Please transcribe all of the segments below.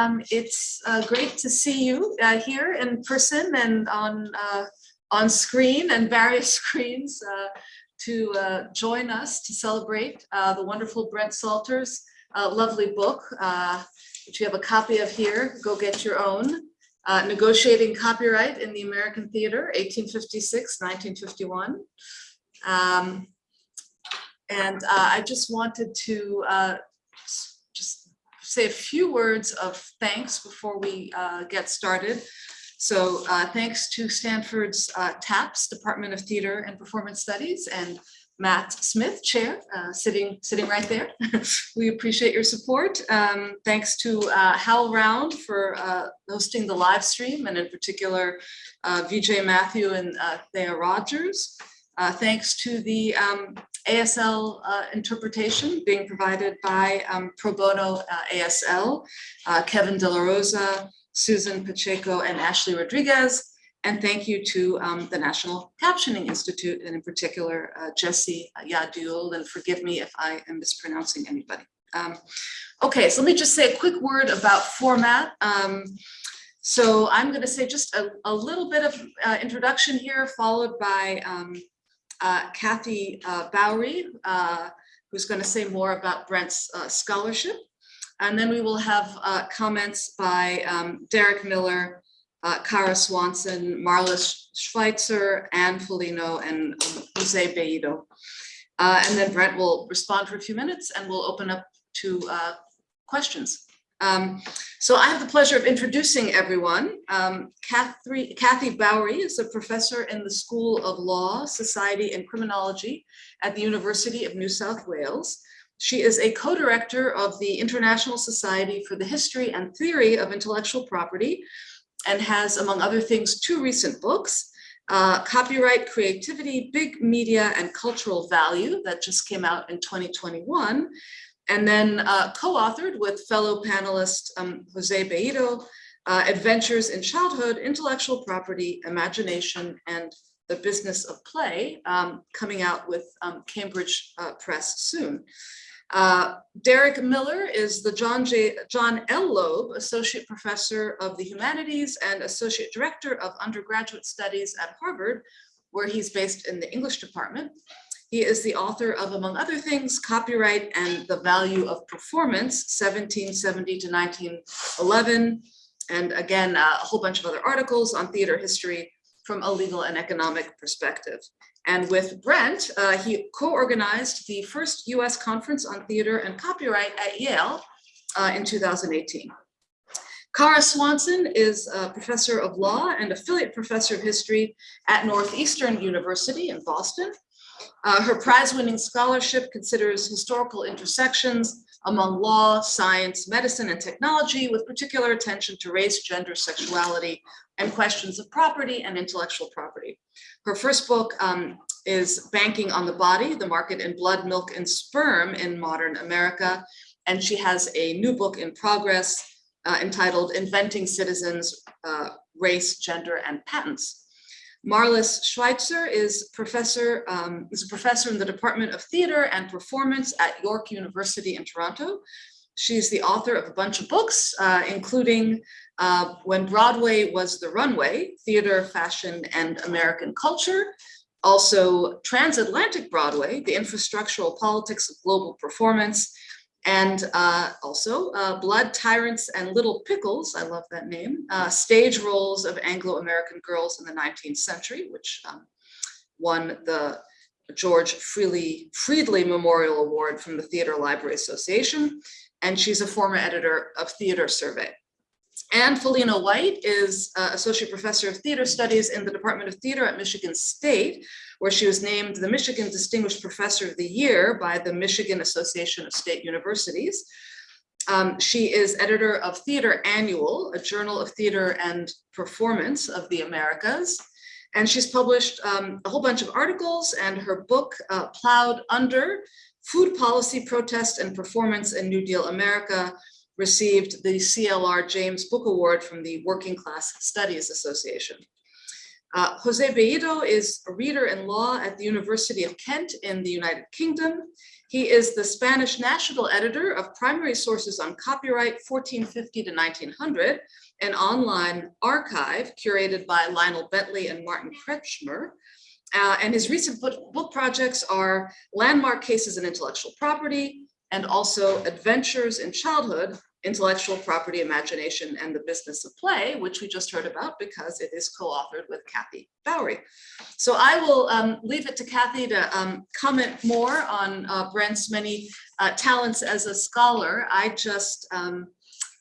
Um, it's uh, great to see you uh, here in person and on uh, on screen and various screens uh, to uh, join us to celebrate uh, the wonderful Brent Salter's lovely book, which you have a copy of here. Go get your own. Negotiating Copyright in the American Theater, 1856-1951. Um, and I just wanted to say a few words of thanks before we uh, get started. So uh, thanks to Stanford's uh, TAPS, Department of Theater and Performance Studies, and Matt Smith, chair, uh, sitting sitting right there. we appreciate your support. Um, thanks to uh, Round for uh, hosting the live stream, and in particular, Vijay Mathew and Thea Rogers. Thanks to the um, ASL uh, interpretation being provided by um, Pro Bono uh, ASL, uh, Kevin De La Rosa, Susan Pacheco, and Ashley Rodriguez. And thank you to um, the National Captioning Institute, and in particular, uh, Jesse Yadul, and forgive me if I am mispronouncing anybody. Um, okay, so let me just say a quick word about format. Um, so I'm going to say just a, a little bit of uh, introduction here, followed by um, uh, Kathy uh, Bowrey, uh, who's going to say more about Brent's uh, scholarship. And then we will have uh, comments by um, Derek Miller, uh, Kara Swanson, Marlis Schweitzer, Anne Folino, and Jose Bellido. and then Brent will respond for a few minutes and we'll open up to questions. Um, so I have the pleasure of introducing everyone. Um, Kathy, Kathy Bowrey is a professor in the School of Law, Society and Criminology at the University of New South Wales. She is a co-director of the International Society for the History and Theory of Intellectual Property and has, among other things, two recent books, uh, Copyright Creativity, Big Media and Cultural Value that just came out in 2021, and then uh, co-authored with fellow panelist um, Jose Bellido, uh, Adventures in Childhood, Intellectual Property, Imagination, and the Business of Play, um, coming out with um, Cambridge uh, Press soon. Uh, Derek Miller is the John, J, John L. Loeb Associate Professor of the Humanities and Associate Director of Undergraduate Studies at Harvard, where he's based in the English department. He is the author of, among other things, Copyright and the Value of Performance, 1770 to 1911, and again, a whole bunch of other articles on theater history from a legal and economic perspective. And with Brent, uh, he co-organized the first US conference on theater and copyright at Yale uh, in 2018. Kara Swanson is a professor of law and affiliate professor of history at Northeastern University in Boston. Uh, her prize-winning scholarship considers historical intersections among law, science, medicine, and technology, with particular attention to race, gender, sexuality, and questions of property and intellectual property. Her first book um, is Banking on the Body, The Market in Blood, Milk, and Sperm in Modern America. And she has a new book in progress uh, entitled Inventing Citizens, uh, Race, Gender, and Patents. Marlis Schweitzer is professor um, is a professor in the Department of Theater and Performance at York University in Toronto. She's the author of a bunch of books, uh, including uh, When Broadway Was the Runway, Theater, Fashion, and American Culture, also Transatlantic Broadway, The Infrastructural Politics of Global Performance, and uh, also uh, Blood, Tyrants, and Little Pickles, I love that name, uh, stage roles of Anglo-American girls in the 19th century, which um, won the George Freely, Freedley Memorial Award from the Theater Library Association, and she's a former editor of Theater Survey. Anne Folino White is uh, Associate Professor of Theater Studies in the Department of Theater at Michigan State, where she was named the Michigan Distinguished Professor of the Year by the Michigan Association of State Universities. Um, she is editor of Theater Annual, a journal of theater and performance of the Americas. And she's published um, a whole bunch of articles and her book, uh, Plowed Under, Food Policy Protest and Performance in New Deal America, received the CLR James Book Award from the Working Class Studies Association. Uh, Jose Bellido is a reader in law at the University of Kent in the United Kingdom. He is the Spanish national editor of primary sources on copyright 1450 to 1900, an online archive curated by Lionel Bently and Martin Kretschmer. Uh, and his recent book projects are Landmark Cases in Intellectual Property and also Adventures in Childhood, intellectual property imagination and the business of play which we just heard about because it is co-authored with kathy bowrey. So i will um, leave it to kathy to um, comment more on uh, brent's many uh, talents as a scholar. I just um,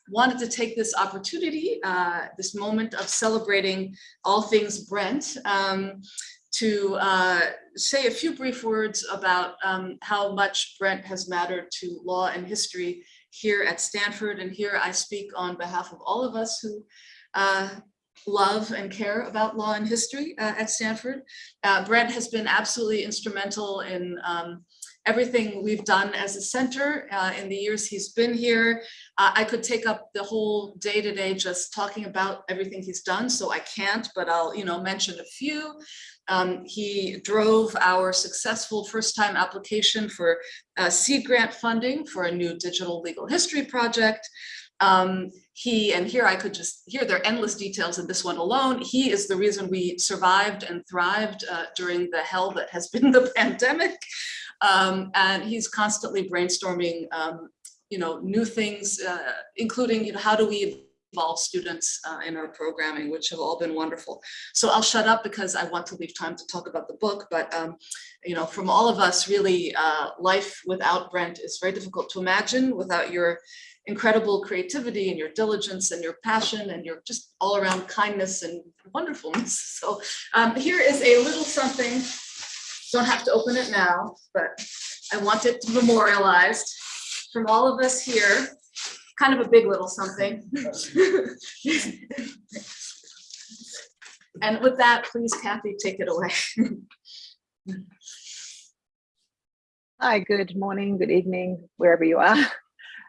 wanted to take this opportunity uh, this moment of celebrating all things brent um, to uh, say a few brief words about um, how much Brent has mattered to law and history here at Stanford. And here I speak on behalf of all of us who uh, love and care about law and history uh, at Stanford. Uh, Brent has been absolutely instrumental in um, everything we've done as a center uh, in the years he's been here. Uh, I could take up the whole day today just talking about everything he's done, so I can't, but I'll you know mention a few. Um, he drove our successful first time application for uh, seed grant funding for a new digital legal history project. Um, he, and here I could just, here there are endless details in this one alone. He is the reason we survived and thrived uh, during the hell that has been the pandemic. Um, and he's constantly brainstorming, um, you know, new things, uh, including, you know, how do we involve students uh, in our programming, which have all been wonderful. So I'll shut up because I want to leave time to talk about the book, but um, you know, from all of us, really, uh, life without Brent is very difficult to imagine without your incredible creativity and your diligence and your passion and your just all around kindness and wonderfulness. So um, here is a little something, don't have to open it now, but I want it memorialized from all of us here kind of a big little something. and with that, please, Kathy, take it away. Hi, good morning, good evening, wherever you are.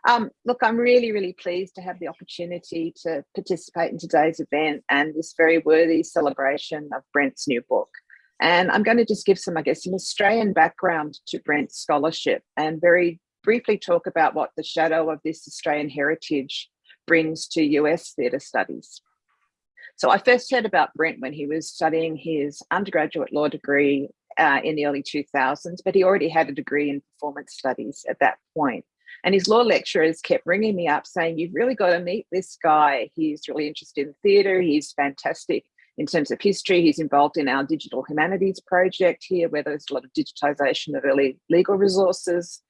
Um, look, I'm really, really pleased to have the opportunity to participate in today's event and this very worthy celebration of Brent's new book. And I'm going to just give some, I guess, some Australian background to Brent's scholarship and very briefly talk about what the shadow of this Australian heritage brings to US theatre studies. So I first heard about Brent when he was studying his undergraduate law degree uh, in the early 2000s, but he already had a degree in performance studies at that point. And his law lecturers kept ringing me up saying, you've really got to meet this guy. He's really interested in theatre. He's fantastic in terms of history. He's involved in our digital humanities project here, where there's a lot of digitization of early legal resources.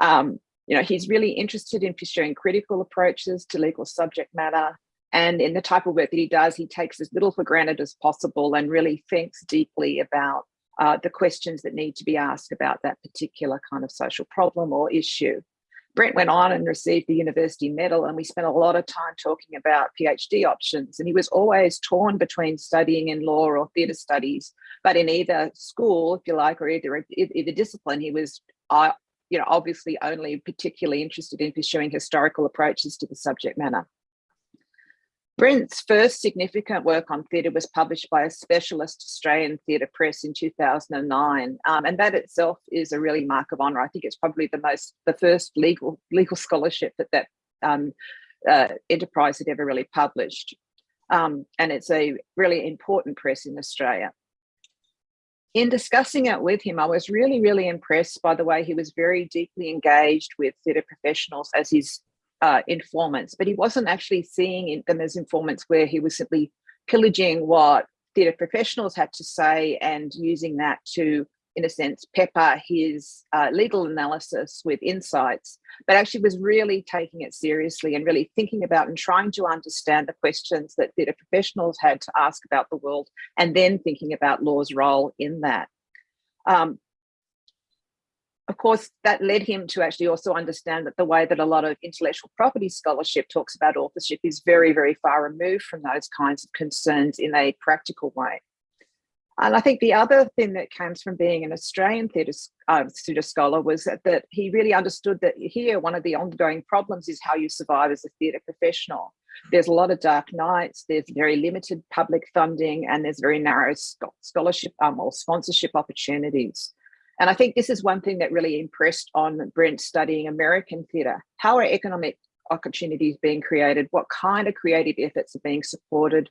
Um, you know, he's really interested in pursuing critical approaches to legal subject matter. And in the type of work that he does, he takes as little for granted as possible and really thinks deeply about uh, the questions that need to be asked about that particular kind of social problem or issue. Brent went on and received the university medal and we spent a lot of time talking about PhD options and he was always torn between studying in law or theatre studies, but in either school, if you like, or either, either discipline, he was uh, you know, obviously only particularly interested in pursuing historical approaches to the subject matter. Brent's first significant work on theatre was published by a specialist Australian theatre press in 2009, um, and that itself is a really mark of honour. I think it's probably the most, the first legal legal scholarship that that um, uh, enterprise had ever really published, um, and it's a really important press in Australia in discussing it with him, I was really, really impressed by the way he was very deeply engaged with theatre professionals as his uh, informants, but he wasn't actually seeing them as informants where he was simply pillaging what theatre professionals had to say and using that to in a sense, pepper his uh, legal analysis with insights, but actually was really taking it seriously and really thinking about and trying to understand the questions that theatre professionals had to ask about the world, and then thinking about law's role in that. Um, of course, that led him to actually also understand that the way that a lot of intellectual property scholarship talks about authorship is very, very far removed from those kinds of concerns in a practical way. And I think the other thing that comes from being an Australian theatre, uh, scholar was that, that he really understood that here one of the ongoing problems is how you survive as a theatre professional. There's a lot of dark nights, there's very limited public funding, and there's very narrow scholarship um, or sponsorship opportunities. And I think this is one thing that really impressed on Brent studying American theatre. How are economic opportunities being created? What kind of creative efforts are being supported?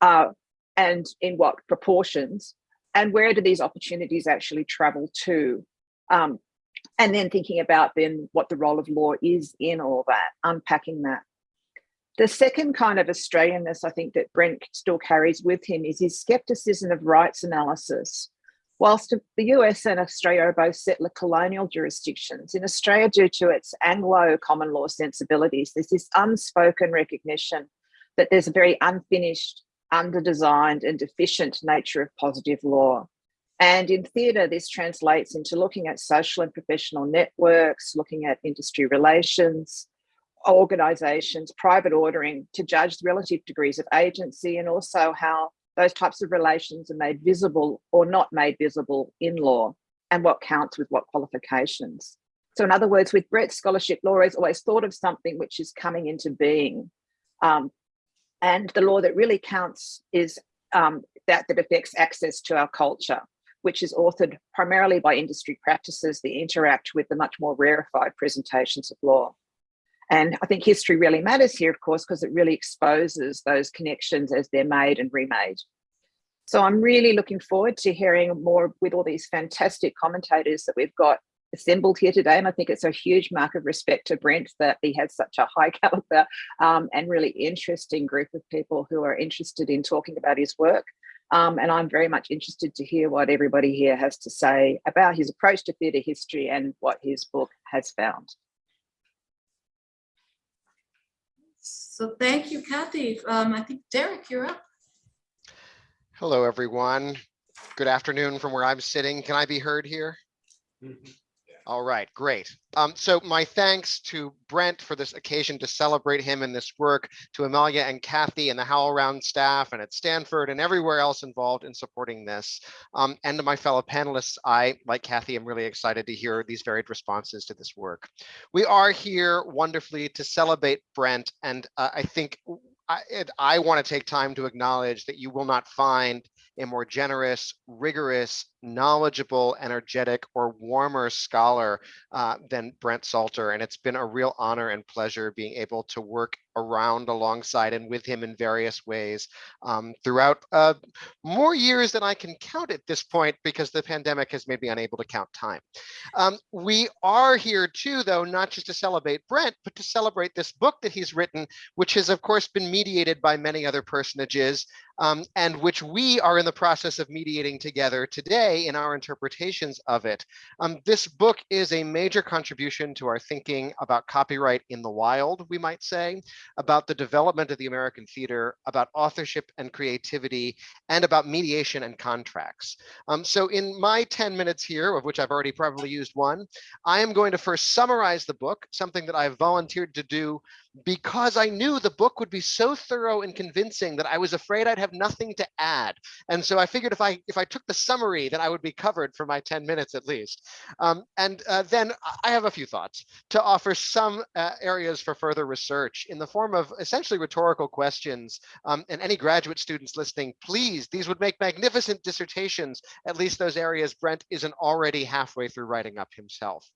Uh, and in what proportions? And where do these opportunities actually travel to? Um, and then thinking about then what the role of law is in all that, unpacking that. The second kind of Australianness I think that Brent still carries with him is his skepticism of rights analysis. Whilst the US and Australia are both settler colonial jurisdictions, in Australia, due to its Anglo common law sensibilities, there's this unspoken recognition that there's a very unfinished, under-designed and deficient nature of positive law. And in theatre, this translates into looking at social and professional networks, looking at industry relations, organisations, private ordering to judge the relative degrees of agency and also how those types of relations are made visible or not made visible in law and what counts with what qualifications. So in other words, with Brent scholarship, law is always thought of something which is coming into being. Um, and the law that really counts is um, that that affects access to our culture which is authored primarily by industry practices that interact with the much more rarefied presentations of law. And I think history really matters here, of course, because it really exposes those connections as they're made and remade. So I'm really looking forward to hearing more with all these fantastic commentators that we've got assembled here today. And I think it's a huge mark of respect to Brent that he has such a high caliber um, and really interesting group of people who are interested in talking about his work. Um, and I'm very much interested to hear what everybody here has to say about his approach to theatre history and what his book has found. So thank you, Kathy. Um, I think Derek, you're up. Hello, everyone. Good afternoon from where I'm sitting. Can I be heard here? Mm -hmm. All right, great. Um, so my thanks to Brent for this occasion to celebrate him and this work, to Amelia and Kathy and the HowlRound staff and at Stanford and everywhere else involved in supporting this. Um, and to my fellow panelists, I, like Kathy, am really excited to hear these varied responses to this work. We are here wonderfully to celebrate Brent, and uh, I think I, I want to take time to acknowledge that you will not find a more generous, rigorous, knowledgeable, energetic, or warmer scholar uh, than Brent Salter. And it's been a real honor and pleasure being able to work around alongside and with him in various ways um, throughout uh, more years than I can count at this point because the pandemic has made me unable to count time. Um, we are here too, though, not just to celebrate Brent, but to celebrate this book that he's written, which has, of course, been mediated by many other personages um, and which we are in the process of mediating together today in our interpretations of it. Um, this book is a major contribution to our thinking about copyright in the wild, we might say, about the development of the American theater, about authorship and creativity, and about mediation and contracts. Um, so in my 10 minutes here, of which I've already probably used one, I am going to first summarize the book, something that I've volunteered to do because I knew the book would be so thorough and convincing that I was afraid I'd have nothing to add. And so I figured if I if I took the summary, then I would be covered for my 10 minutes at least. Um, and uh, then I have a few thoughts to offer some uh, areas for further research in the form of essentially rhetorical questions. Um, and any graduate students listening, please, these would make magnificent dissertations, at least those areas Brent isn't already halfway through writing up himself.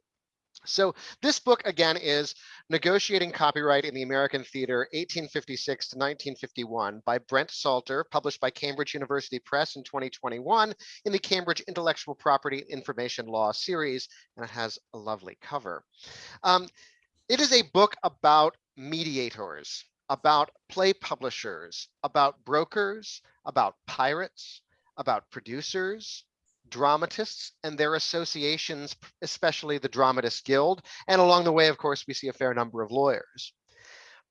So this book, again, is Negotiating Copyright in the American Theater, 1856 to 1951 by Brent Salter, published by Cambridge University Press in 2021 in the Cambridge Intellectual Property Information Law series, and it has a lovely cover. Um, it is a book about mediators, about play publishers, about brokers, about pirates, about producers, dramatists and their associations, especially the Dramatist Guild. And along the way, of course, we see a fair number of lawyers.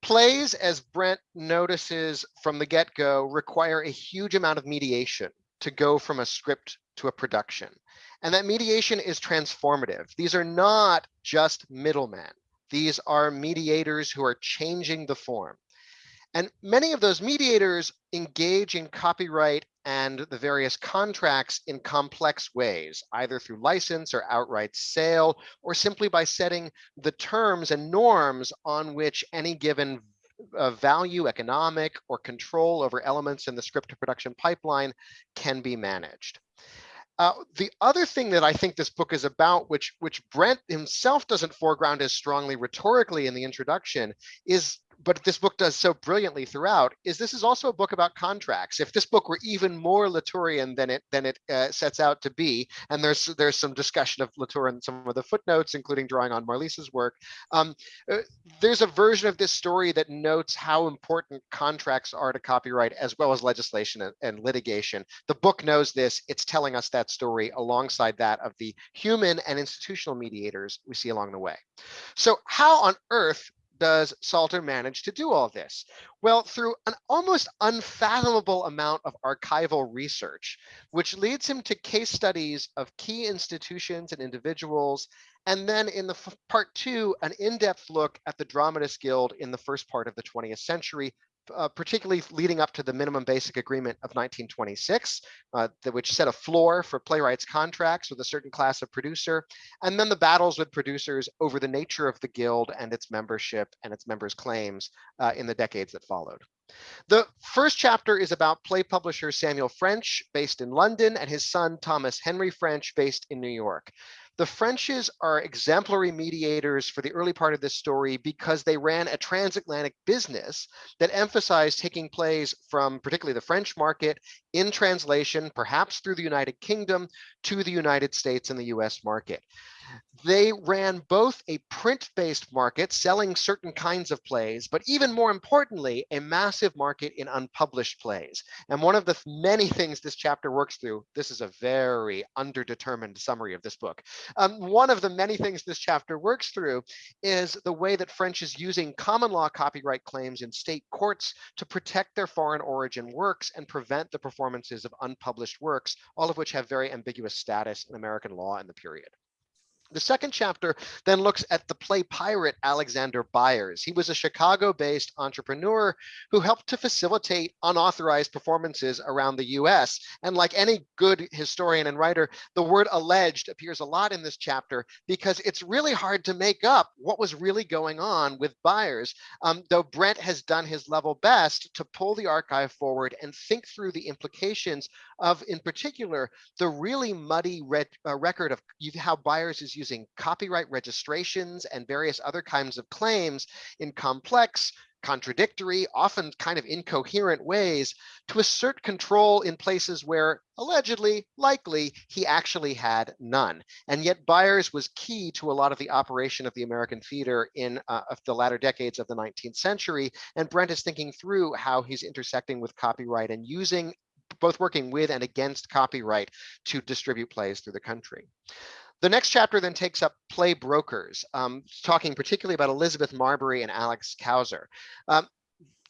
Plays, as Brent notices from the get-go, require a huge amount of mediation to go from a script to a production. And that mediation is transformative. These are not just middlemen. These are mediators who are changing the form. And many of those mediators engage in copyright and the various contracts in complex ways, either through license or outright sale, or simply by setting the terms and norms on which any given uh, value, economic, or control over elements in the script to production pipeline can be managed. Uh, the other thing that I think this book is about, which which Brent himself doesn't foreground as strongly rhetorically in the introduction, is but this book does so brilliantly throughout is this is also a book about contracts. If this book were even more Latourian than it than it uh, sets out to be, and there's there's some discussion of Latour in some of the footnotes, including drawing on Marlis's work. Um, uh, there's a version of this story that notes how important contracts are to copyright as well as legislation and, and litigation. The book knows this. It's telling us that story alongside that of the human and institutional mediators we see along the way. So how on earth does Salter manage to do all this? Well, through an almost unfathomable amount of archival research, which leads him to case studies of key institutions and individuals. And then in the part two, an in-depth look at the Dramatists Guild in the first part of the 20th century, uh, particularly leading up to the minimum basic agreement of 1926, uh, the, which set a floor for playwrights contracts with a certain class of producer, and then the battles with producers over the nature of the guild and its membership and its members' claims uh, in the decades that followed. The first chapter is about play publisher Samuel French, based in London, and his son Thomas Henry French, based in New York. The Frenches are exemplary mediators for the early part of this story because they ran a transatlantic business that emphasized taking plays from particularly the French market in translation, perhaps through the United Kingdom, to the United States and the US market. They ran both a print-based market selling certain kinds of plays, but even more importantly, a massive market in unpublished plays. And one of the many things this chapter works through, this is a very underdetermined summary of this book. Um, one of the many things this chapter works through is the way that French is using common law copyright claims in state courts to protect their foreign origin works and prevent the performances of unpublished works, all of which have very ambiguous status in American law in the period. The second chapter then looks at the play pirate Alexander Byers. He was a Chicago-based entrepreneur who helped to facilitate unauthorized performances around the US. And like any good historian and writer, the word alleged appears a lot in this chapter because it's really hard to make up what was really going on with Byers, um, though Brent has done his level best to pull the archive forward and think through the implications of, in particular, the really muddy uh, record of how Byers is using copyright registrations and various other kinds of claims in complex, contradictory, often kind of incoherent ways to assert control in places where allegedly, likely, he actually had none. And yet Byers was key to a lot of the operation of the American theater in uh, the latter decades of the 19th century. And Brent is thinking through how he's intersecting with copyright and using both working with and against copyright to distribute plays through the country. The next chapter then takes up play brokers, um, talking particularly about Elizabeth Marbury and Alice Kauser. Um,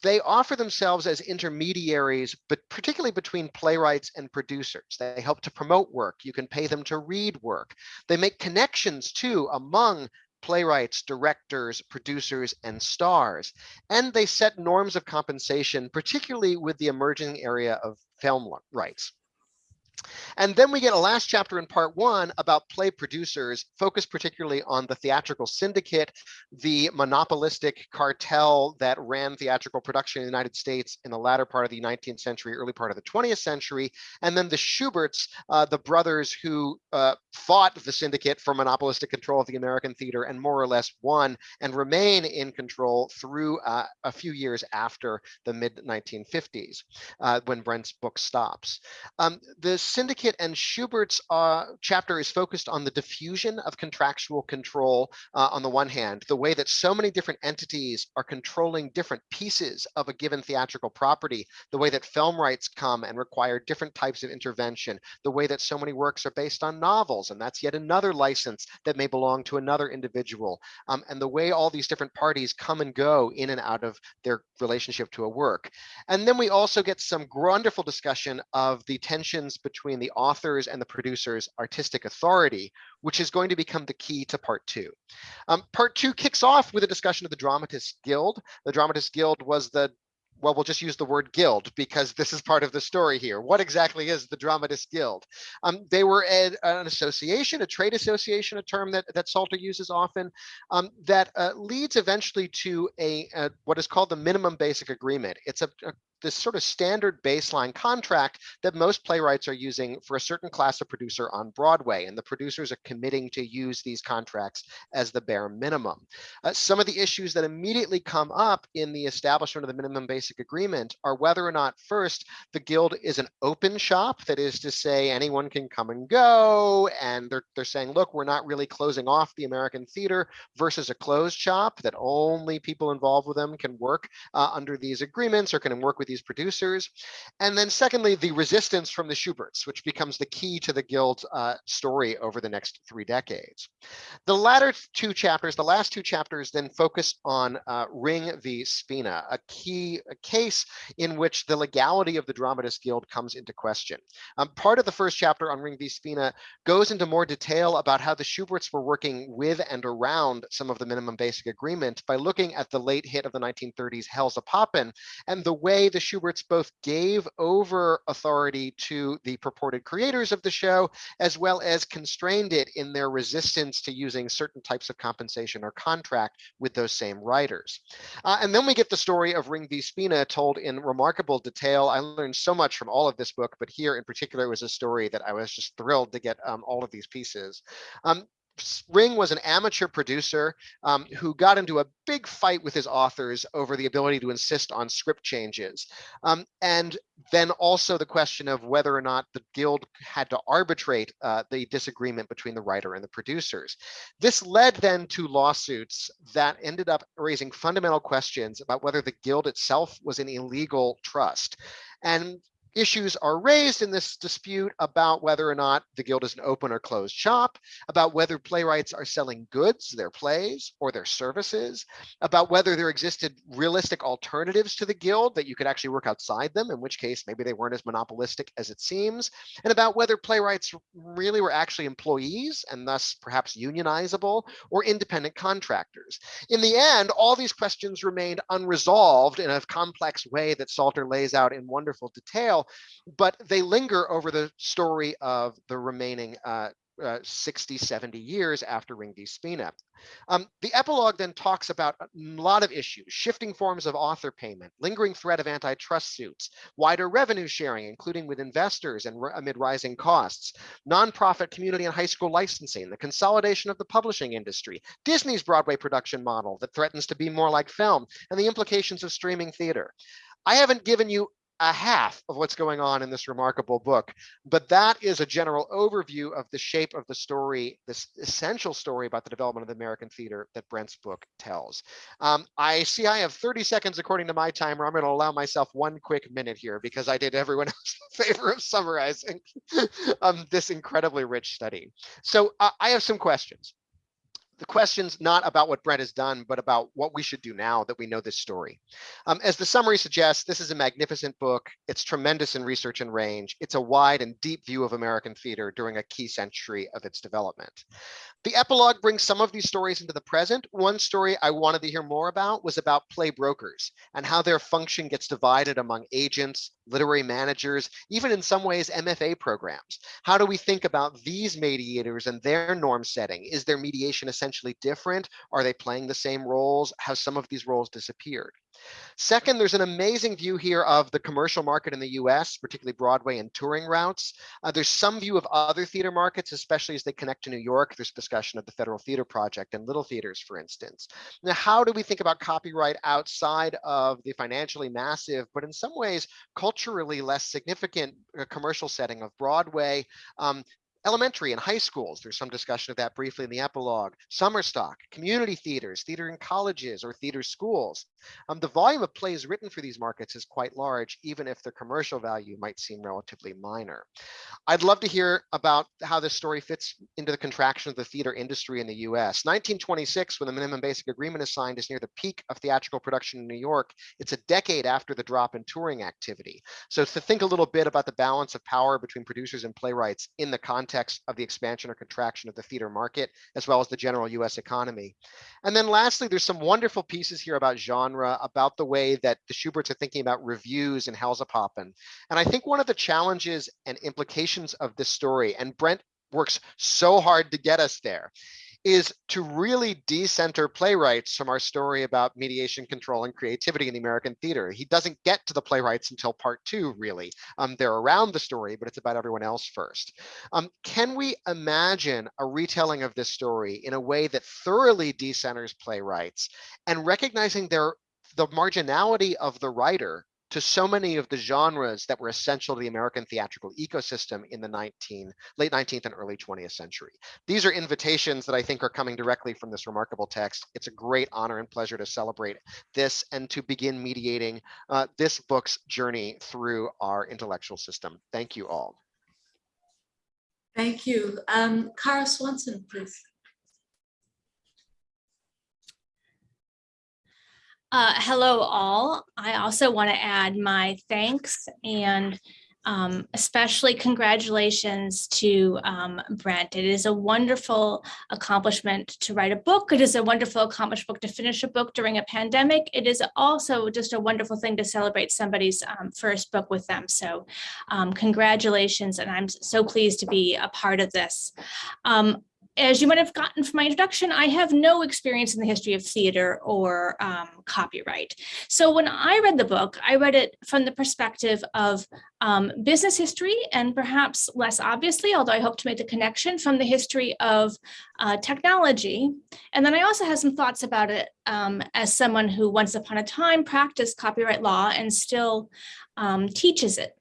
they offer themselves as intermediaries, but particularly between playwrights and producers. They help to promote work. You can pay them to read work. They make connections too among playwrights, directors, producers, and stars. And they set norms of compensation, particularly with the emerging area of film rights. And then we get a last chapter in part one about play producers, focused particularly on the theatrical syndicate, the monopolistic cartel that ran theatrical production in the United States in the latter part of the 19th century, early part of the 20th century, and then the Shuberts, uh, the brothers who uh, fought the syndicate for monopolistic control of the American theater and more or less won and remain in control through uh, a few years after the mid 1950s, uh, when Brent's book stops. Um, this Syndicate and Shubert's uh, chapter is focused on the diffusion of contractual control uh, on the one hand, the way that so many different entities are controlling different pieces of a given theatrical property, the way that film rights come and require different types of intervention, the way that so many works are based on novels, and that's yet another license that may belong to another individual, um, and the way all these different parties come and go in and out of their relationship to a work. And then we also get some wonderful discussion of the tensions between between the authors and the producer's artistic authority, which is going to become the key to part two. Um, part two kicks off with a discussion of the Dramatists Guild. The Dramatists Guild was the well, we'll just use the word guild because this is part of the story here. What exactly is the Dramatist Guild? Um, they were a, an association, a trade association, a term that, that Salter uses often, um, that uh, leads eventually to a, a, what is called the minimum basic agreement. It's a, a this sort of standard baseline contract that most playwrights are using for a certain class of producer on Broadway, and the producers are committing to use these contracts as the bare minimum. Uh, some of the issues that immediately come up in the establishment of the minimum basic agreement are whether or not first the guild is an open shop, that is to say anyone can come and go, and they're, they're saying, look, we're not really closing off the American theater versus a closed shop that only people involved with them can work uh, under these agreements or can work with these producers. And then secondly, the resistance from the Shuberts, which becomes the key to the guild uh, story over the next three decades. The latter two chapters, the last two chapters then focus on uh, Ring v. Spina, a key a case in which the legality of the Dramatists Guild comes into question. Um, part of the first chapter on Ring v. Spina goes into more detail about how the Shuberts were working with and around some of the minimum basic agreement by looking at the late hit of the 1930s Hellzapoppin' and the way the Shuberts both gave over authority to the purported creators of the show, as well as constrained it in their resistance to using certain types of compensation or contract with those same writers. Uh, and then we get the story of Ring v. Spina told in remarkable detail. I learned so much from all of this book, but here in particular was a story that I was just thrilled to get um, all of these pieces. Um, Ring was an amateur producer um, who got into a big fight with his authors over the ability to insist on script changes. Um, and then also the question of whether or not the guild had to arbitrate uh, the disagreement between the writer and the producers. This led then to lawsuits that ended up raising fundamental questions about whether the guild itself was an illegal trust. And issues are raised in this dispute about whether or not the guild is an open or closed shop, about whether playwrights are selling goods, their plays, or their services, about whether there existed realistic alternatives to the guild that you could actually work outside them, in which case maybe they weren't as monopolistic as it seems, and about whether playwrights really were actually employees and thus perhaps unionizable or independent contractors. In the end, all these questions remained unresolved in a complex way that Salter lays out in wonderful detail but they linger over the story of the remaining uh, uh, 60, 70 years after Ring v. Spina. Um, the epilogue then talks about a lot of issues, shifting forms of author payment, lingering threat of antitrust suits, wider revenue sharing, including with investors and amid rising costs, nonprofit community and high school licensing, the consolidation of the publishing industry, Disney's Broadway production model that threatens to be more like film, and the implications of streaming theater. I haven't given you a half of what's going on in this remarkable book. But that is a general overview of the shape of the story, this essential story about the development of the American theater that Brent's book tells. Um, I see I have 30 seconds according to my timer. I'm going to allow myself one quick minute here because I did everyone else the favor of summarizing um, this incredibly rich study. So uh, I have some questions the question's not about what Brent has done, but about what we should do now that we know this story. Um, as the summary suggests, this is a magnificent book. It's tremendous in research and range. It's a wide and deep view of American theater during a key century of its development. The epilogue brings some of these stories into the present. One story I wanted to hear more about was about play brokers and how their function gets divided among agents, literary managers, even in some ways MFA programs. How do we think about these mediators and their norm setting? Is their mediation essentially different? Are they playing the same roles? Have some of these roles disappeared? Second, there's an amazing view here of the commercial market in the US, particularly Broadway and touring routes. Uh, there's some view of other theater markets, especially as they connect to New York. There's discussion of the Federal Theater Project and little theaters, for instance. Now, how do we think about copyright outside of the financially massive, but in some ways culturally less significant uh, commercial setting of Broadway, um, Elementary and high schools, there's some discussion of that briefly in the epilogue. Summer stock, community theaters, theater in colleges or theater schools. Um, the volume of plays written for these markets is quite large, even if the commercial value might seem relatively minor. I'd love to hear about how this story fits into the contraction of the theater industry in the US. 1926, when the minimum basic agreement is signed, is near the peak of theatrical production in New York. It's a decade after the drop in touring activity. So to think a little bit about the balance of power between producers and playwrights in the context context of the expansion or contraction of the theater market, as well as the general US economy. And then lastly, there's some wonderful pieces here about genre, about the way that the Shuberts are thinking about reviews and Hellzapoppin. And I think one of the challenges and implications of this story, and Brent works so hard to get us there, is to really decenter playwrights from our story about mediation, control, and creativity in the American theater. He doesn't get to the playwrights until part two, really. Um, they're around the story, but it's about everyone else first. Um, can we imagine a retelling of this story in a way that thoroughly decenters playwrights and recognizing their the marginality of the writer to so many of the genres that were essential to the American theatrical ecosystem in the 19, late 19th and early 20th century. These are invitations that I think are coming directly from this remarkable text. It's a great honor and pleasure to celebrate this and to begin mediating uh, this book's journey through our intellectual system. Thank you all. Thank you. Um, Kara Swanson, please. Uh, hello, all. I also want to add my thanks and um, especially congratulations to um, Brent. It is a wonderful accomplishment to write a book. It is a wonderful accomplishment to finish a book during a pandemic. It is also just a wonderful thing to celebrate somebody's um, first book with them. So um, congratulations, and I'm so pleased to be a part of this. As you might have gotten from my introduction, I have no experience in the history of theater or um, copyright. So when I read the book, I read it from the perspective of um, business history and perhaps less obviously, although I hope to make the connection from the history of uh, technology. And then I also have some thoughts about it um, as someone who once upon a time practiced copyright law and still um, teaches it.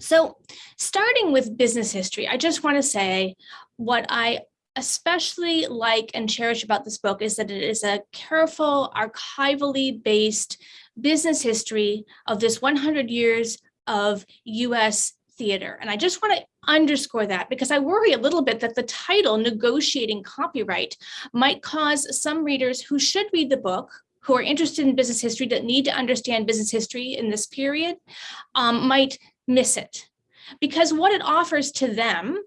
So starting with business history, I just want to say what I especially like and cherish about this book is that it is a careful, archivally based business history of this 100 years of US theater. And I just want to underscore that because I worry a little bit that the title, Negotiating Copyright, might cause some readers who should read the book who are interested in business history that need to understand business history in this period um, might miss it. Because what it offers to them,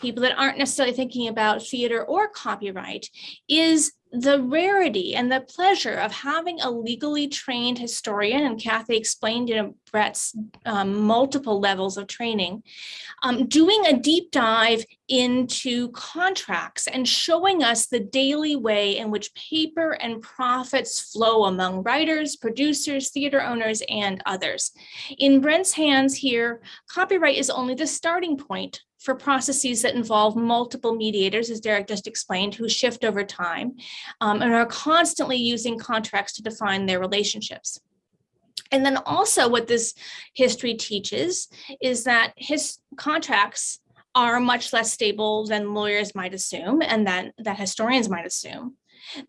people that aren't necessarily thinking about theater or copyright, is the rarity and the pleasure of having a legally trained historian, and Kathy explained, know, Brent's um, multiple levels of training, um, doing a deep dive into contracts and showing us the daily way in which paper and profits flow among writers, producers, theater owners, and others. In Brent's hands here, copyright is only the starting point for processes that involve multiple mediators, as Derek just explained, who shift over time um, and are constantly using contracts to define their relationships. And then also what this history teaches is that his contracts are much less stable than lawyers might assume and that, that historians might assume.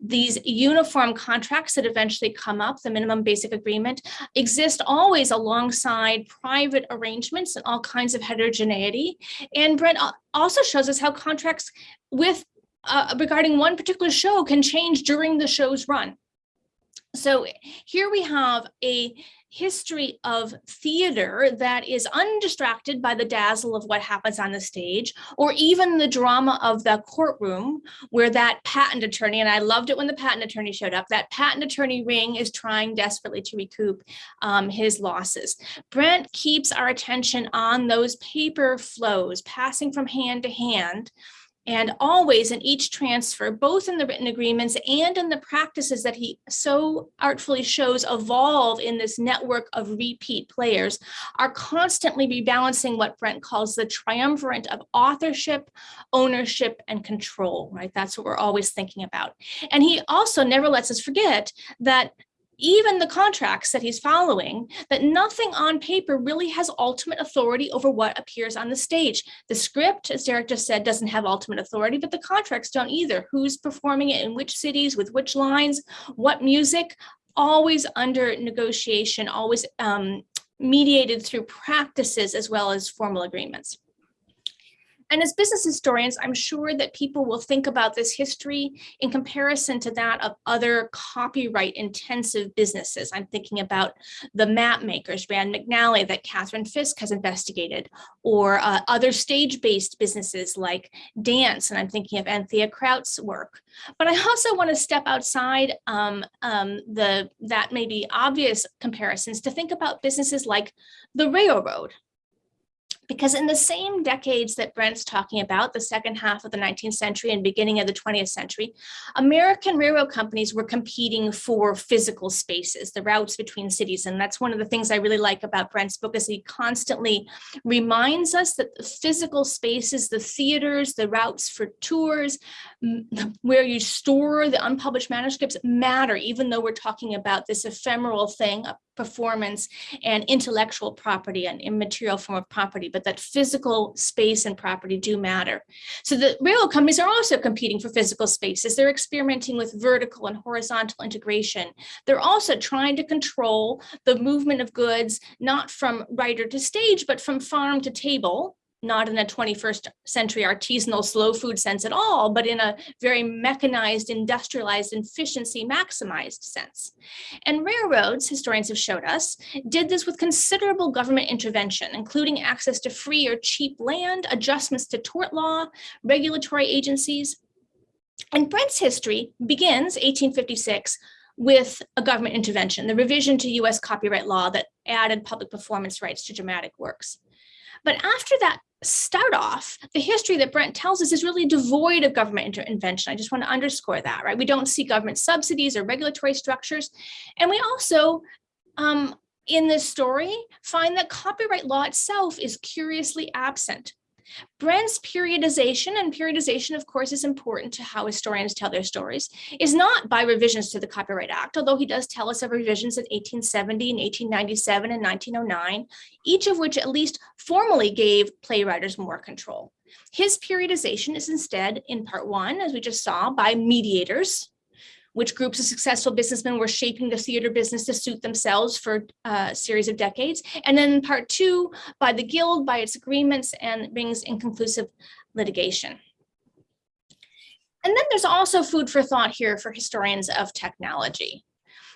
These uniform contracts that eventually come up, the minimum basic agreement, exist always alongside private arrangements and all kinds of heterogeneity. And Brent also shows us how contracts with uh, regarding one particular show can change during the show's run. So here we have a history of theater that is undistracted by the dazzle of what happens on the stage or even the drama of the courtroom where that patent attorney, and I loved it when the patent attorney showed up, that patent attorney ring is trying desperately to recoup um, his losses. Brent keeps our attention on those paper flows passing from hand to hand and always in each transfer, both in the written agreements and in the practices that he so artfully shows evolve in this network of repeat players, are constantly rebalancing what Brent calls the triumvirate of authorship, ownership, and control, right? That's what we're always thinking about. And he also never lets us forget that even the contracts that he's following, that nothing on paper really has ultimate authority over what appears on the stage. The script, as Derek just said, doesn't have ultimate authority, but the contracts don't either. Who's performing it in which cities, with which lines, what music, always under negotiation, always um, mediated through practices as well as formal agreements. And as business historians, I'm sure that people will think about this history in comparison to that of other copyright intensive businesses. I'm thinking about the map makers, Rand McNally, that Catherine Fisk has investigated, or uh, other stage-based businesses like dance, and I'm thinking of Anthea Kraut's work. But I also want to step outside um, um, the that maybe obvious comparisons to think about businesses like the railroad, Because in the same decades that Brent's talking about, the second half of the 19th century and beginning of the 20th century, American railroad companies were competing for physical spaces, the routes between cities. And that's one of the things I really like about Brent's book is he constantly reminds us that the physical spaces, the theaters, the routes for tours, where you store the unpublished manuscripts matter, even though we're talking about this ephemeral thing, a performance and intellectual property, and immaterial form of property, but that physical space and property do matter. So the railroad companies are also competing for physical spaces. They're experimenting with vertical and horizontal integration. They're also trying to control the movement of goods, not from writer to stage, but from farm to table, not in a 21st century artisanal slow food sense at all, but in a very mechanized, industrialized, efficiency maximized sense. And railroads, historians have showed us, did this with considerable government intervention, including access to free or cheap land, adjustments to tort law, regulatory agencies. And Brent's history begins 1856 with a government intervention, the revision to US copyright law that added public performance rights to dramatic works. But after that start off, the history that Brent tells us is really devoid of government intervention. I just want to underscore that, right? We don't see government subsidies or regulatory structures. And we also, um, in this story, find that copyright law itself is curiously absent. Brent's periodization, and periodization, of course, is important to how historians tell their stories, is not by revisions to the Copyright Act, although he does tell us of revisions in 1870 and 1897 and 1909, each of which at least formally gave playwrights more control. His periodization is instead, in part one, as we just saw, by mediators, which groups of successful businessmen were shaping the theater business to suit themselves for uh, a series of decades. And then part two, by the guild, by its agreements and brings inconclusive litigation. And then there's also food for thought here for historians of technology.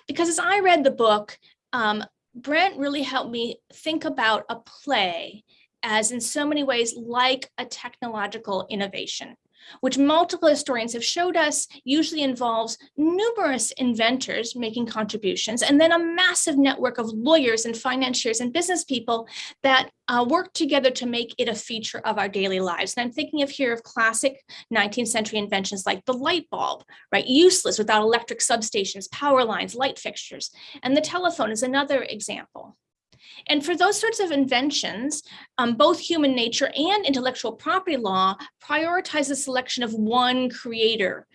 Because as I read the book, um, Brent really helped me think about a play as in so many ways like a technological innovation which multiple historians have showed us usually involves numerous inventors making contributions and then a massive network of lawyers and financiers and business people that uh, work together to make it a feature of our daily lives. And I'm thinking of here of classic 19th century inventions like the light bulb, right? Useless without electric substations, power lines, light fixtures. And the telephone is another example. And for those sorts of inventions, um, both human nature and intellectual property law prioritize the selection of one creator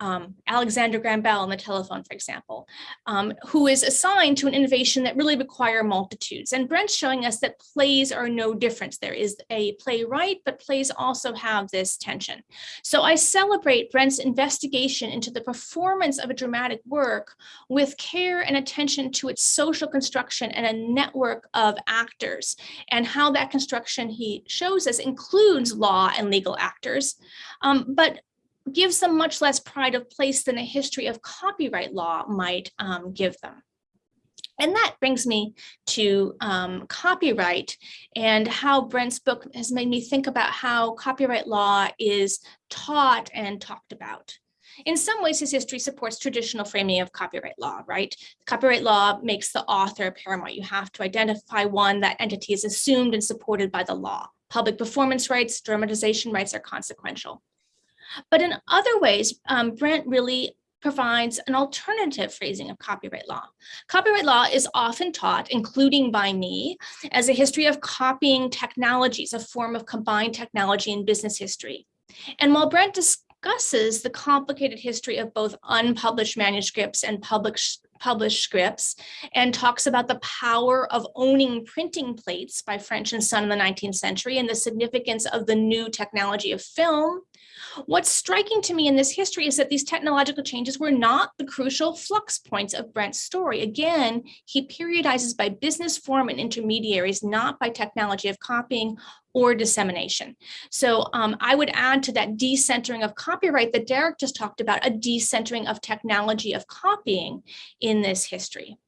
um, Alexander Graham Bell on the telephone, for example, um, who is assigned to an innovation that really require multitudes. And Brent's showing us that plays are no different. There is a playwright, but plays also have this tension. So I celebrate Brent's investigation into the performance of a dramatic work with care and attention to its social construction and a network of actors and how that construction he shows us includes law and legal actors, um, but gives them much less pride of place than a history of copyright law might um, give them. And that brings me to um, copyright and how Brent's book has made me think about how copyright law is taught and talked about. In some ways, his history supports traditional framing of copyright law, right? Copyright law makes the author paramount. You have to identify one, that entity is assumed and supported by the law. Public performance rights, dramatization rights are consequential. But in other ways, um, Brent really provides an alternative phrasing of copyright law. Copyright law is often taught, including by me, as a history of copying technologies, a form of combined technology and business history. And while Brent discusses the complicated history of both unpublished manuscripts and published published scripts and talks about the power of owning printing plates by French and Son in the 19th century and the significance of the new technology of film. What's striking to me in this history is that these technological changes were not the crucial flux points of Brent's story. Again, he periodizes by business form and intermediaries, not by technology of copying or dissemination. So um, I would add to that decentering of copyright that Derek just talked about, a decentering of technology of copying in this history.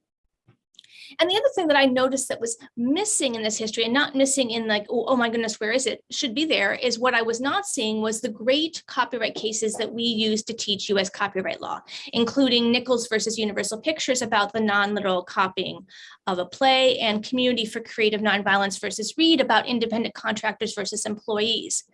And the other thing that I noticed that was missing in this history and not missing in like, oh, oh my goodness, where is it? Should be there is what I was not seeing was the great copyright cases that we use to teach US copyright law, including Nichols versus Universal Pictures about the non-literal copying of a play and Community for Creative Nonviolence versus Reed about independent contractors versus employees.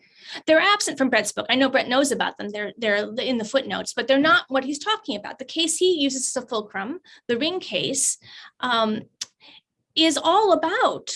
They're absent from Brent's book. I know Brett knows about them. They're they're in the footnotes, but they're not what he's talking about. The case he uses as a fulcrum, the ring case, um, is all about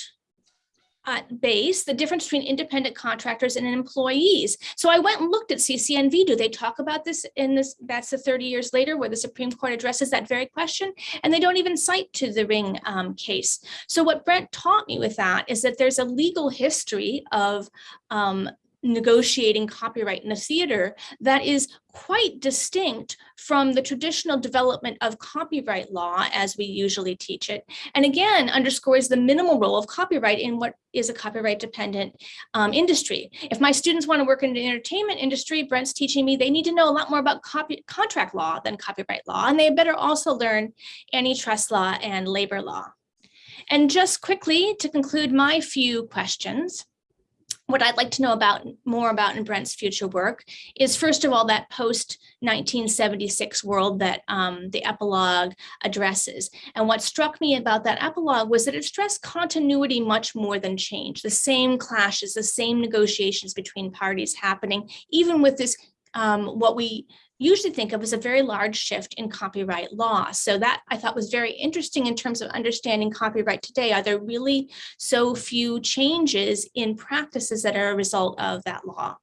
at base the difference between independent contractors and employees. So I went and looked at CCNV. Do they talk about this in this? That's the 30 years later where the Supreme Court addresses that very question. And they don't even cite to the ring um, case. So what Brent taught me with that is that there's a legal history of um, negotiating copyright in the theater that is quite distinct from the traditional development of copyright law as we usually teach it. And again, underscores the minimal role of copyright in what is a copyright dependent um, industry. If my students want to work in the entertainment industry, Brent's teaching me they need to know a lot more about copy contract law than copyright law. And they better also learn antitrust law and labor law. And just quickly to conclude my few questions, what I'd like to know about more about in Brent's future work is first of all that post 1976 world that um, the epilogue addresses. And what struck me about that epilogue was that it stressed continuity much more than change, the same clashes, the same negotiations between parties happening, even with this um, what we usually think of as a very large shift in copyright law. So that I thought was very interesting in terms of understanding copyright today. Are there really so few changes in practices that are a result of that law?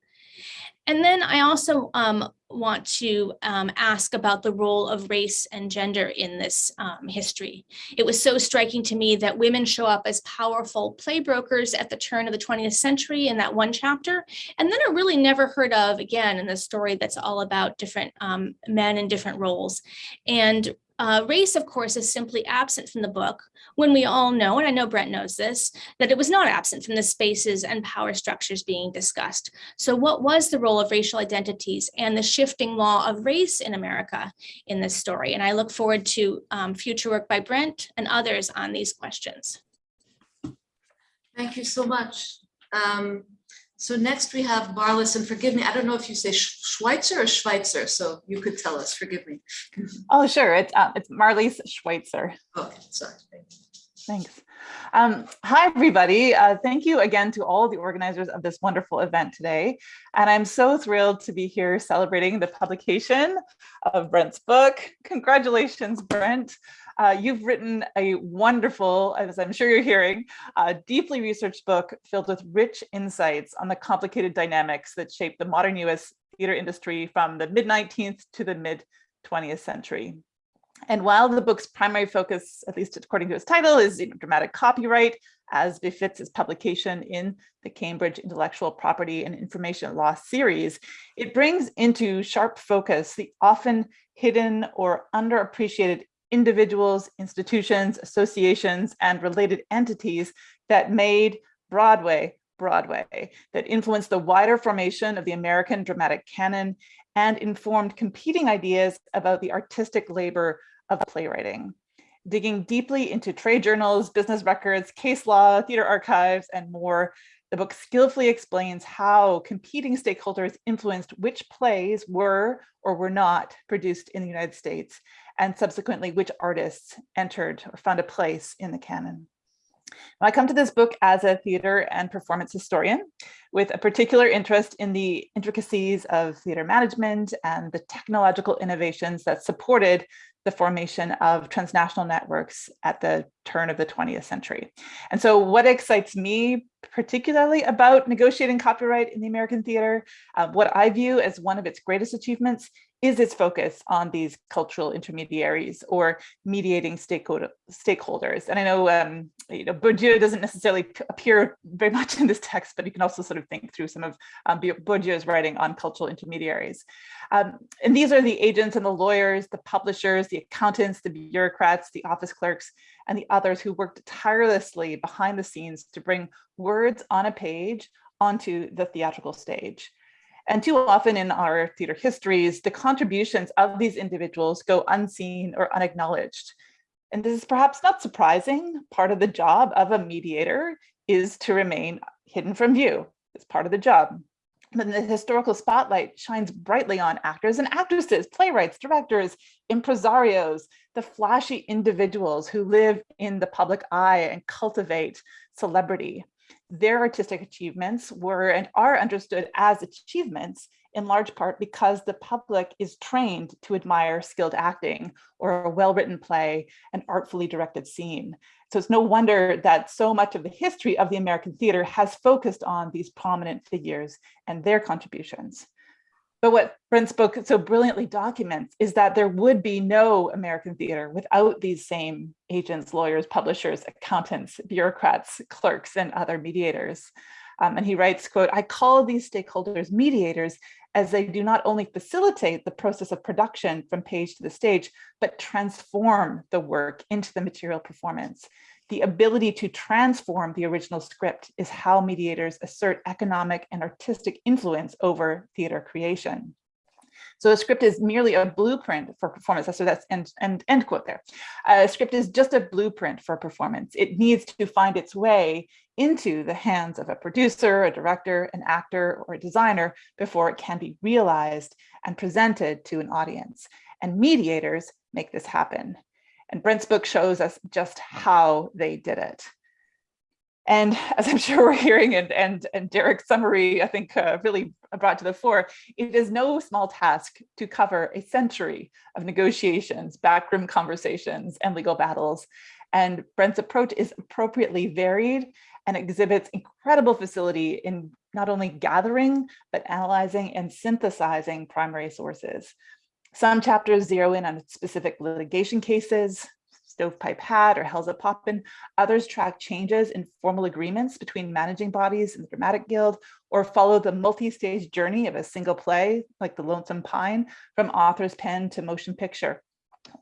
And then I also um, want to um, ask about the role of race and gender in this um, history. It was so striking to me that women show up as powerful play brokers at the turn of the 20th century in that one chapter, and then are really never heard of again in the story that's all about different um, men in different roles. And uh, race, of course, is simply absent from the book when we all know, and I know Brent knows this, that it was not absent from the spaces and power structures being discussed. So what was the role of racial identities and the shifting law of race in America in this story? And I look forward to um, future work by Brent and others on these questions. Thank you so much. Um, so next we have Marlis, and forgive me, I don't know if you say Schweitzer or Schweitzer, so you could tell us, forgive me. Oh, sure. It's uh, it's Marlis Schweitzer. Okay, sorry. Thanks. Um, hi, everybody. Uh, thank you again to all the organizers of this wonderful event today. And I'm so thrilled to be here celebrating the publication of Brent's book. Congratulations, Brent. Uh, you've written a wonderful, as I'm sure you're hearing, uh, deeply researched book filled with rich insights on the complicated dynamics that shape the modern US theater industry from the mid 19th to the mid 20th century. And while the book's primary focus, at least according to its title, is you know, dramatic copyright, as befits its publication in the Cambridge Intellectual Property and Information Law series, it brings into sharp focus the often hidden or underappreciated individuals, institutions, associations, and related entities that made Broadway Broadway, that influenced the wider formation of the American dramatic canon and informed competing ideas about the artistic labor of playwriting. Digging deeply into trade journals, business records, case law, theater archives, and more, the book skillfully explains how competing stakeholders influenced which plays were or were not produced in the United States, and subsequently which artists entered or found a place in the canon. I come to this book as a theater and performance historian with a particular interest in the intricacies of theater management and the technological innovations that supported the formation of transnational networks at the turn of the 20th century. And so what excites me particularly about negotiating copyright in the American theater, uh, what I view as one of its greatest achievements is its focus on these cultural intermediaries or mediating stakeholder, stakeholders. And I know, um, you know, Bourdieu doesn't necessarily appear very much in this text, but you can also sort of think through some of um, Bourdieu's writing on cultural intermediaries. Um, and these are the agents and the lawyers, the publishers, the accountants, the bureaucrats, the office clerks, and the others who worked tirelessly behind the scenes to bring words on a page onto the theatrical stage. And too often in our theater histories, the contributions of these individuals go unseen or unacknowledged. And this is perhaps not surprising. Part of the job of a mediator is to remain hidden from view. It's part of the job. But the historical spotlight shines brightly on actors and actresses, playwrights, directors, impresarios, the flashy individuals who live in the public eye and cultivate celebrity. Their artistic achievements were and are understood as achievements in large part because the public is trained to admire skilled acting or a well-written play, an artfully directed scene. So it's no wonder that so much of the history of the American theater has focused on these prominent figures and their contributions. But what Brent's book so brilliantly documents is that there would be no American theater without these same agents, lawyers, publishers, accountants, bureaucrats, clerks, and other mediators. Um, and he writes, quote, I call these stakeholders mediators as they do not only facilitate the process of production from page to the stage, but transform the work into the material performance. The ability to transform the original script is how mediators assert economic and artistic influence over theater creation. So a script is merely a blueprint for performance. So that's end, end, end quote there. A script is just a blueprint for performance. It needs to find its way into the hands of a producer, a director, an actor, or a designer before it can be realized and presented to an audience. And mediators make this happen. And Brent's book shows us just how they did it. And as I'm sure we're hearing and, and, and Derek's summary, I think uh, really brought to the fore, it is no small task to cover a century of negotiations, backroom conversations, and legal battles. And Brent's approach is appropriately varied and exhibits incredible facility in not only gathering, but analyzing and synthesizing primary sources. Some chapters zero in on specific litigation cases, Stovepipe Hat or Hellzapoppin. Others track changes in formal agreements between managing bodies and the Dramatic Guild, or follow the multi-stage journey of a single play, like The Lonesome Pine, from author's pen to motion picture.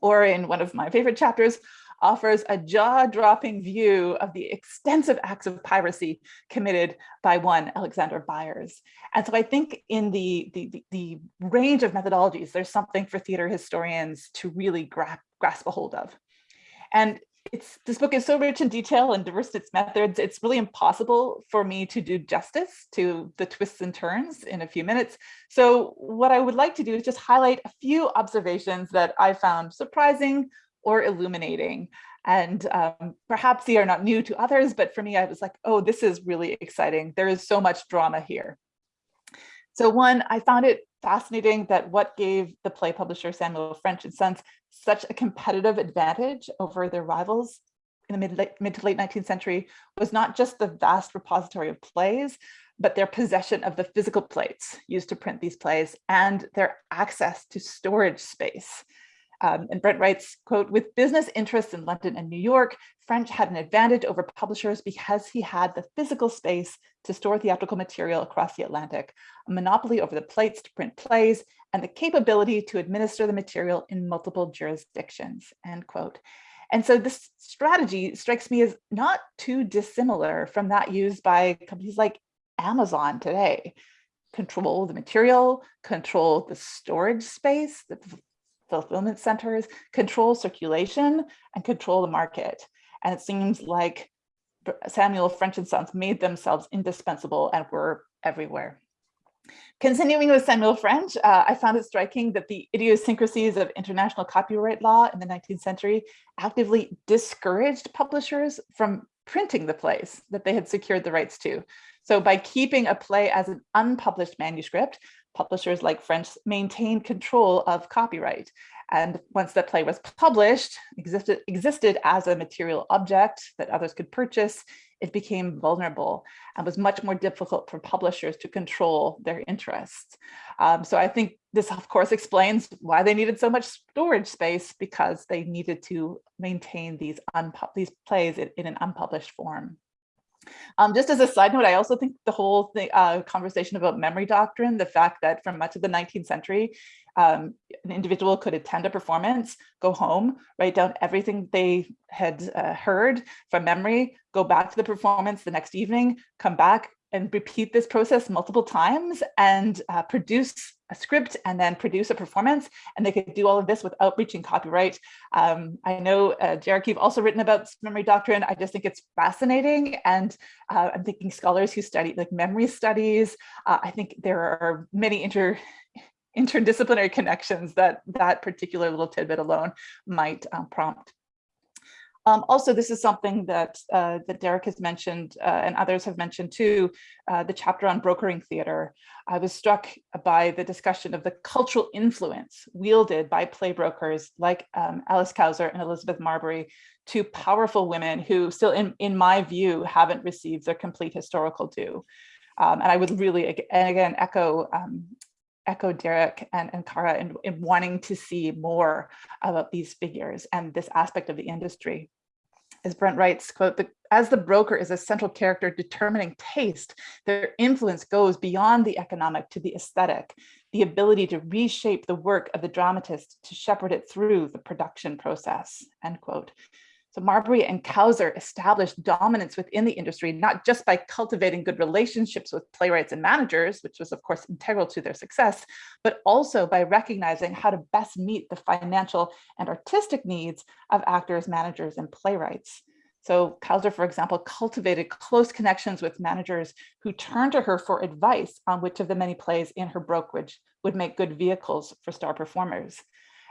Or in one of my favorite chapters, offers a jaw-dropping view of the extensive acts of piracy committed by one Alexander Byers. And so I think in the, the, the range of methodologies, there's something for theater historians to really gra grasp a hold of. And it's this book is so rich in detail and diverse in its methods, it's really impossible for me to do justice to the twists and turns in a few minutes. So what I would like to do is just highlight a few observations that I found surprising or illuminating. And um, perhaps they are not new to others, but for me, I was like, oh, this is really exciting. There is so much drama here. So one, I found it fascinating that what gave the play publisher Samuel French and Sons such a competitive advantage over their rivals in the mid, late, mid to late 19th century was not just the vast repository of plays, but their possession of the physical plates used to print these plays and their access to storage space. Um, and Brent writes, quote, with business interests in London and New York, French had an advantage over publishers because he had the physical space to store theatrical material across the Atlantic, a monopoly over the plates to print plays, and the capability to administer the material in multiple jurisdictions, end quote. And so this strategy strikes me as not too dissimilar from that used by companies like Amazon today. Control the material, control the storage space, the fulfillment centers, control circulation, and control the market. And it seems like Samuel French and Sons made themselves indispensable and were everywhere. Continuing with Samuel French, uh, I found it striking that the idiosyncrasies of international copyright law in the 19th century actively discouraged publishers from printing the plays that they had secured the rights to. So by keeping a play as an unpublished manuscript, publishers like French maintained control of copyright. And once the play was published, existed, existed as a material object that others could purchase, it became vulnerable and was much more difficult for publishers to control their interests. Um, so I think this, of course, explains why they needed so much storage space because they needed to maintain these, these plays in, in an unpublished form. Um, just as a side note, I also think the whole thing, uh, conversation about memory doctrine, the fact that from much of the 19th century, um, an individual could attend a performance, go home, write down everything they had uh, heard from memory, go back to the performance the next evening, come back, and repeat this process multiple times and uh, produce a script and then produce a performance. And they could do all of this without breaching copyright. Um, I know, uh, Derek, you've also written about memory doctrine. I just think it's fascinating. And uh, I'm thinking scholars who study like memory studies. Uh, I think there are many inter interdisciplinary connections that that particular little tidbit alone might um, prompt. Um, also, this is something that uh, that Derek has mentioned uh, and others have mentioned too, uh, the chapter on brokering theater. I was struck by the discussion of the cultural influence wielded by play brokers like um, Alice Kauser and Elizabeth Marbury, two powerful women who still, in, in my view, haven't received their complete historical due. Um, and I would really, again, echo um, echo Derek and, and Kara in, in wanting to see more about these figures and this aspect of the industry. As Brent writes, quote, the, as the broker is a central character determining taste, their influence goes beyond the economic to the aesthetic, the ability to reshape the work of the dramatist to shepherd it through the production process, end quote. So Marbury and Kauser established dominance within the industry, not just by cultivating good relationships with playwrights and managers, which was of course integral to their success, but also by recognizing how to best meet the financial and artistic needs of actors, managers, and playwrights. So Kauser, for example, cultivated close connections with managers who turned to her for advice on which of the many plays in her brokerage would make good vehicles for star performers.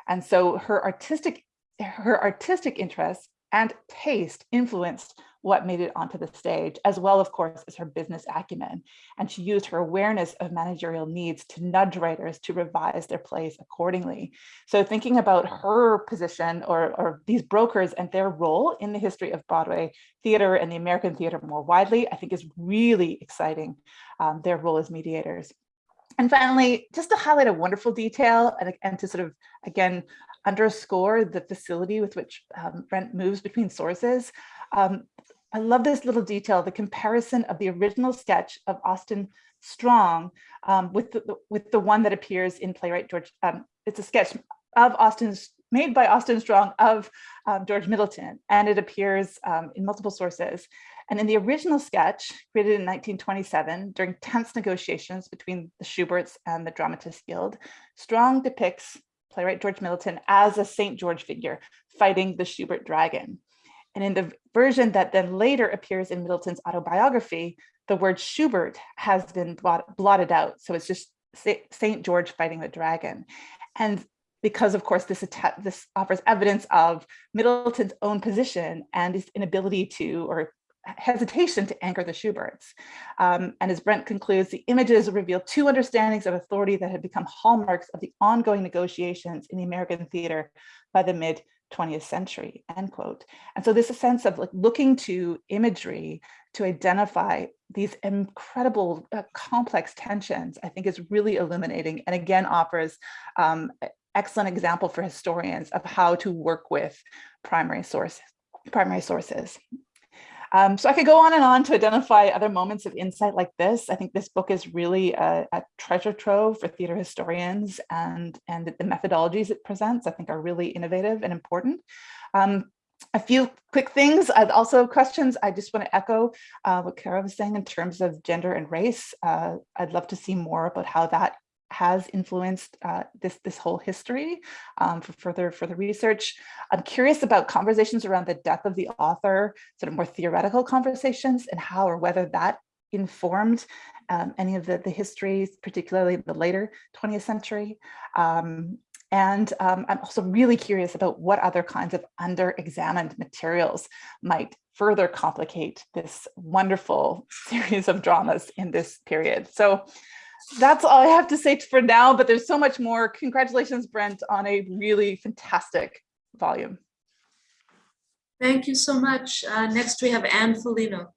And so her artistic her artistic interests and taste influenced what made it onto the stage, as well, of course, as her business acumen. And she used her awareness of managerial needs to nudge writers to revise their plays accordingly. So thinking about her position or, or these brokers and their role in the history of Broadway theater and the American theater more widely, I think is really exciting, um, their role as mediators. And finally, just to highlight a wonderful detail and, and to sort of, again, underscore the facility with which um, Brent moves between sources. Um, I love this little detail, the comparison of the original sketch of Austin Strong um, with, the, with the one that appears in playwright George, um, it's a sketch of Austin's, made by Austin Strong of um, George Middleton, and it appears um, in multiple sources. And in the original sketch, created in 1927 during tense negotiations between the Shuberts and the Dramatists Guild, Strong depicts playwright George Middleton as a St. George figure fighting the Shubert dragon. And in the version that then later appears in Middleton's autobiography, the word Shubert has been blotted out. So it's just St. George fighting the dragon. And because of course this, this offers evidence of Middleton's own position and his inability to, or hesitation to anchor the Shuberts. Um, and as Brent concludes, the images reveal two understandings of authority that had become hallmarks of the ongoing negotiations in the American theater by the mid 20th century, end quote. And so this sense of like looking to imagery to identify these incredible uh, complex tensions, I think is really illuminating and again offers um, excellent example for historians of how to work with primary source, primary sources. Um, so I could go on and on to identify other moments of insight like this. I think this book is really a, a treasure trove for theater historians and, and the methodologies it presents I think are really innovative and important. Um, a few quick things, I'd also questions. I just want to echo uh, what Kara was saying in terms of gender and race. Uh, I'd love to see more about how that has influenced uh, this this whole history um, for further further research. I'm curious about conversations around the death of the author, sort of more theoretical conversations and how or whether that informed um, any of the, the histories, particularly the later 20th century. Um, and um, I'm also really curious about what other kinds of under-examined materials might further complicate this wonderful series of dramas in this period. So that's all I have to say for now, but there's so much more. Congratulations, Brent, on a really fantastic volume. Thank you so much. Uh, next, we have Anne Folino.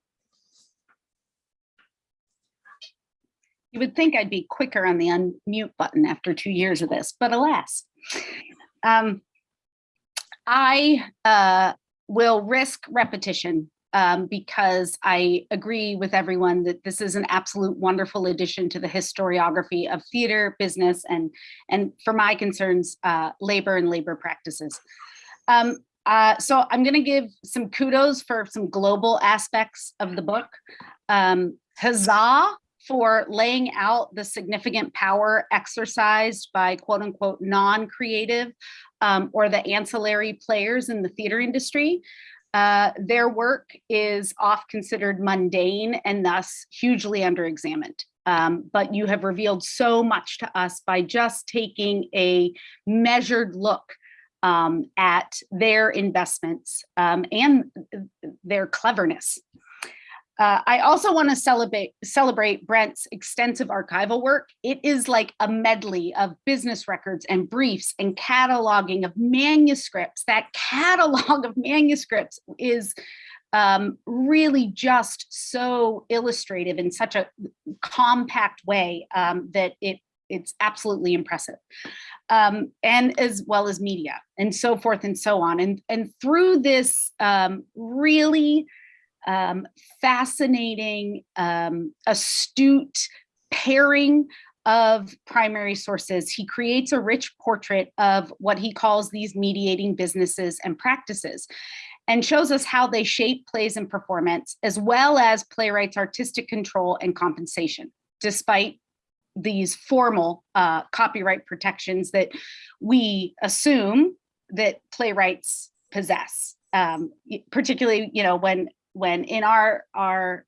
You would think I'd be quicker on the unmute button after two years of this, but alas. Um, I uh, will risk repetition um, because I agree with everyone that this is an absolute wonderful addition to the historiography of theater, business, and, and for my concerns, uh, labor and labor practices. Um, uh, so I'm gonna give some kudos for some global aspects of the book. um, huzzah for laying out the significant power exercised by quote unquote non-creative um, or the ancillary players in the theater industry. Uh, their work is oft considered mundane and thus hugely underexamined. Um, but you have revealed so much to us by just taking a measured look um, at their investments um, and their cleverness. Uh, I also want to celebrate celebrate Brent's extensive archival work. It is like a medley of business records and briefs and cataloging of manuscripts. That catalog of manuscripts is um, really just so illustrative in such a compact way um, that it it's absolutely impressive. Um, and as well as media and so forth and so on. And, and through this um, really um, fascinating, um, astute pairing of primary sources, he creates a rich portrait of what he calls these mediating businesses and practices and shows us how they shape plays and performance, as well as playwrights' artistic control and compensation, despite these formal uh, copyright protections that we assume that playwrights possess, um, particularly, you know, when when in our our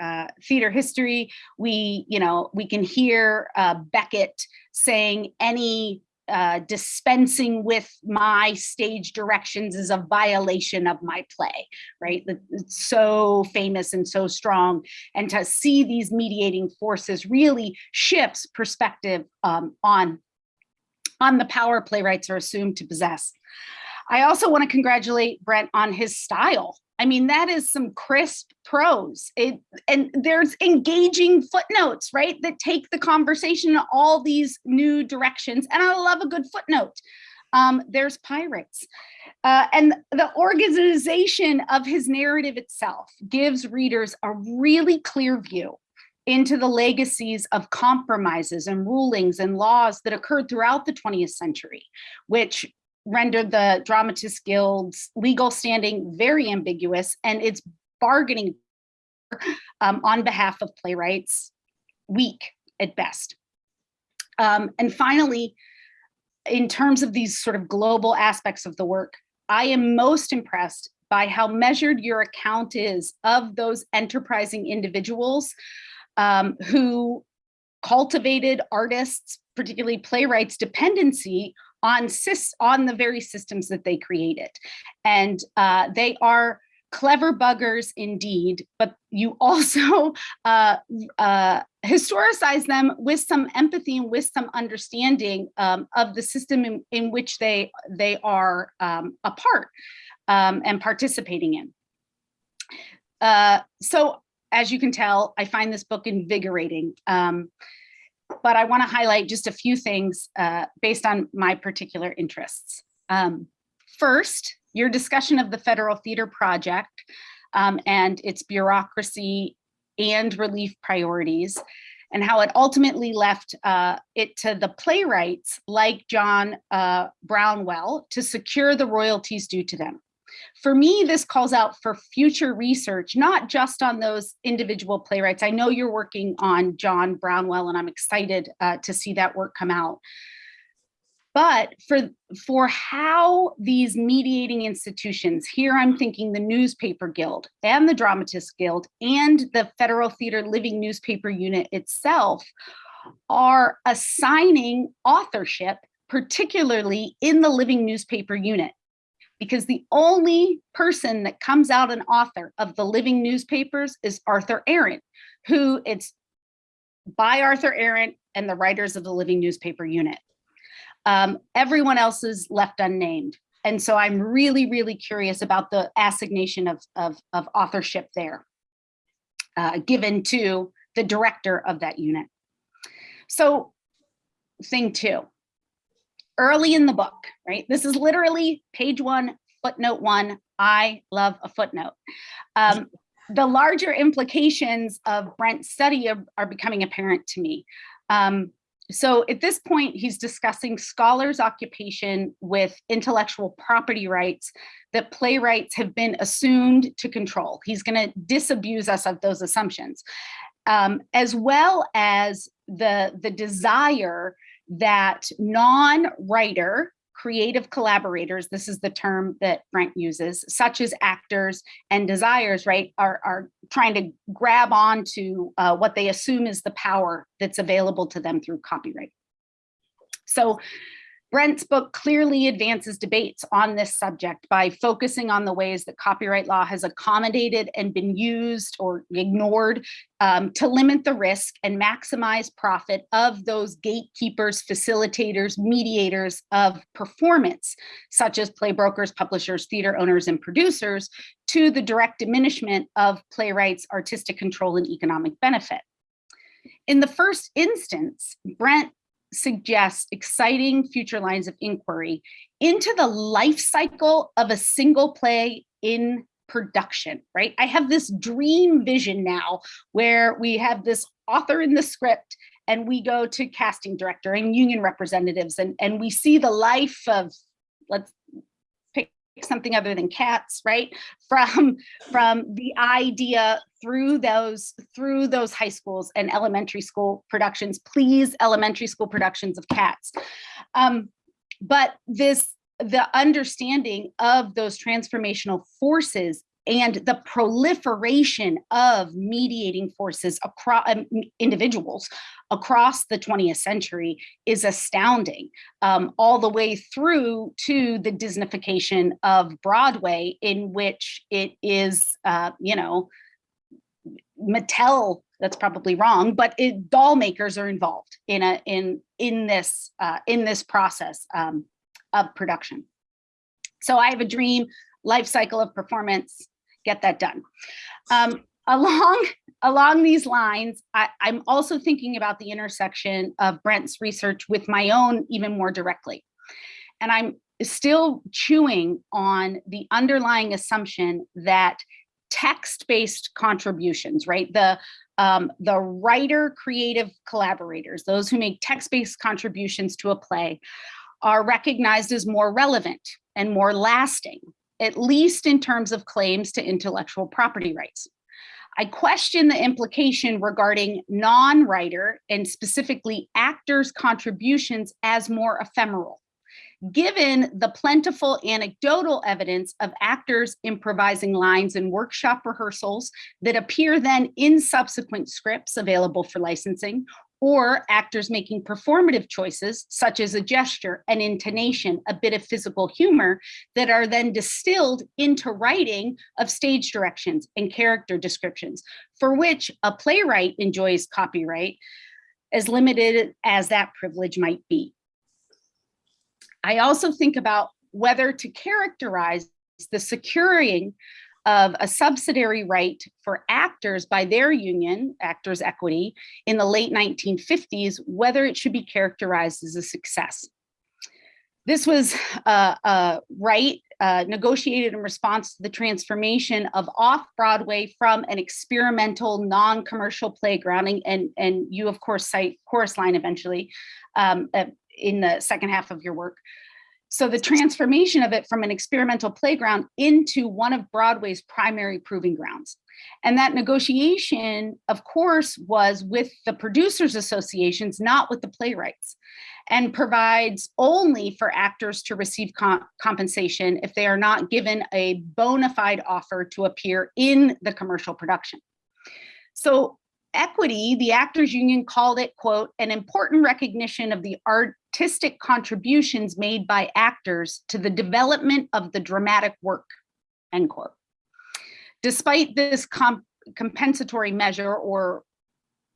uh, theater history, we, you know, we can hear uh, Beckett saying any uh, dispensing with my stage directions is a violation of my play, right? It's so famous and so strong. And to see these mediating forces really shifts perspective um, on, on the power playwrights are assumed to possess. I also want to congratulate Brent on his style. I mean, that is some crisp prose. It and there's engaging footnotes, right? That take the conversation in all these new directions. And I love a good footnote. Um, there's pirates. Uh, and the organization of his narrative itself gives readers a really clear view into the legacies of compromises and rulings and laws that occurred throughout the 20th century, which rendered the Dramatists Guild's legal standing very ambiguous and its bargaining um, on behalf of playwrights weak at best. Um, and finally, in terms of these sort of global aspects of the work, I am most impressed by how measured your account is of those enterprising individuals um, who cultivated artists, particularly playwrights dependency on, on the very systems that they created. And uh, they are clever buggers indeed, but you also uh, uh, historicize them with some empathy and with some understanding um, of the system in, in, which they, they are um, a part um, and participating in. Uh, so as you can tell, I find this book invigorating. Um, but I wanna highlight just a few things uh, based on my particular interests. Um, first, your discussion of the Federal Theater Project um, and its bureaucracy and relief priorities and how it ultimately left uh, it to the playwrights like John uh, Brownell to secure the royalties due to them. For me, this calls out for future research, not just on those individual playwrights. I know you're working on John Brownell and I'm excited uh, to see that work come out. But for, for how these mediating institutions, here I'm thinking the Newspaper Guild and the Dramatists Guild and the Federal Theater Living Newspaper Unit itself are assigning authorship, particularly in the Living Newspaper Unit because the only person that comes out an author of the living newspapers is Arthur Arent, who it's by Arthur Arent and the writers of the living newspaper unit. Um, everyone else is left unnamed. And so I'm really, really curious about the assignation of, of, of authorship there, uh, given to the director of that unit. So thing two, early in the book, right? This is literally page one, footnote one. I love a footnote. Um, the larger implications of Brent's study are, are becoming apparent to me. Um, so at this point, he's discussing scholars' occupation with intellectual property rights that playwrights have been assumed to control. He's going to disabuse us of those assumptions, um, as well as the, the desire that non-writer creative collaborators, this is the term that Brent uses, such as actors and desires, right, are, are trying to grab onto uh, what they assume is the power that's available to them through copyright. So Brent's book clearly advances debates on this subject by focusing on the ways that copyright law has accommodated and been used or ignored um, to limit the risk and maximize profit of those gatekeepers, facilitators, mediators of performance, such as play brokers, publishers, theater owners, and producers, to the direct diminishment of playwrights' artistic control and economic benefit. In the first instance, Brent suggests exciting future lines of inquiry into the life cycle of a single play in production, right? I have this dream vision now where we have this author in the script and we go to casting director and union representatives and, and we see the life of, let's something other than cats, right? From, from the idea through those through those high schools and elementary school productions, please elementary school productions of cats. Um, but this the understanding of those transformational forces and the proliferation of mediating forces across um, individuals across the 20th century is astounding um, all the way through to the disneyfication of broadway in which it is uh, you know Mattel, that's probably wrong, but it, doll makers are involved in a in in this uh, in this process um, of production. So I have a dream life cycle of performance. Get that done. Um, along along these lines, I, I'm also thinking about the intersection of Brent's research with my own even more directly, and I'm still chewing on the underlying assumption that text-based contributions, right? The um, the writer creative collaborators, those who make text-based contributions to a play are recognized as more relevant and more lasting, at least in terms of claims to intellectual property rights. I question the implication regarding non-writer and specifically actors' contributions as more ephemeral given the plentiful anecdotal evidence of actors improvising lines in workshop rehearsals that appear then in subsequent scripts available for licensing, or actors making performative choices, such as a gesture, an intonation, a bit of physical humor, that are then distilled into writing of stage directions and character descriptions, for which a playwright enjoys copyright, as limited as that privilege might be. I also think about whether to characterize the securing of a subsidiary right for actors by their union, Actors Equity, in the late 1950s, whether it should be characterized as a success. This was a, a right uh, negotiated in response to the transformation of off-Broadway from an experimental, non-commercial playgrounding, and, and you of course cite Chorus Line eventually, um, uh, in the second half of your work. So the transformation of it from an experimental playground into one of Broadway's primary proving grounds. And that negotiation, of course, was with the producers associations, not with the playwrights, and provides only for actors to receive comp compensation if they are not given a bona fide offer to appear in the commercial production. So equity, the actors union called it, quote, an important recognition of the artistic contributions made by actors to the development of the dramatic work, end quote. Despite this comp compensatory measure, or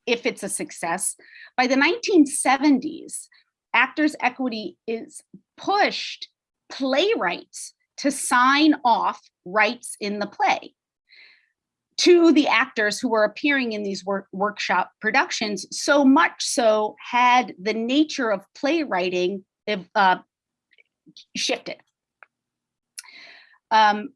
if it's a success, by the 1970s, Actors Equity is pushed playwrights to sign off rights in the play to the actors who were appearing in these work, workshop productions, so much so had the nature of playwriting uh, shifted. Um,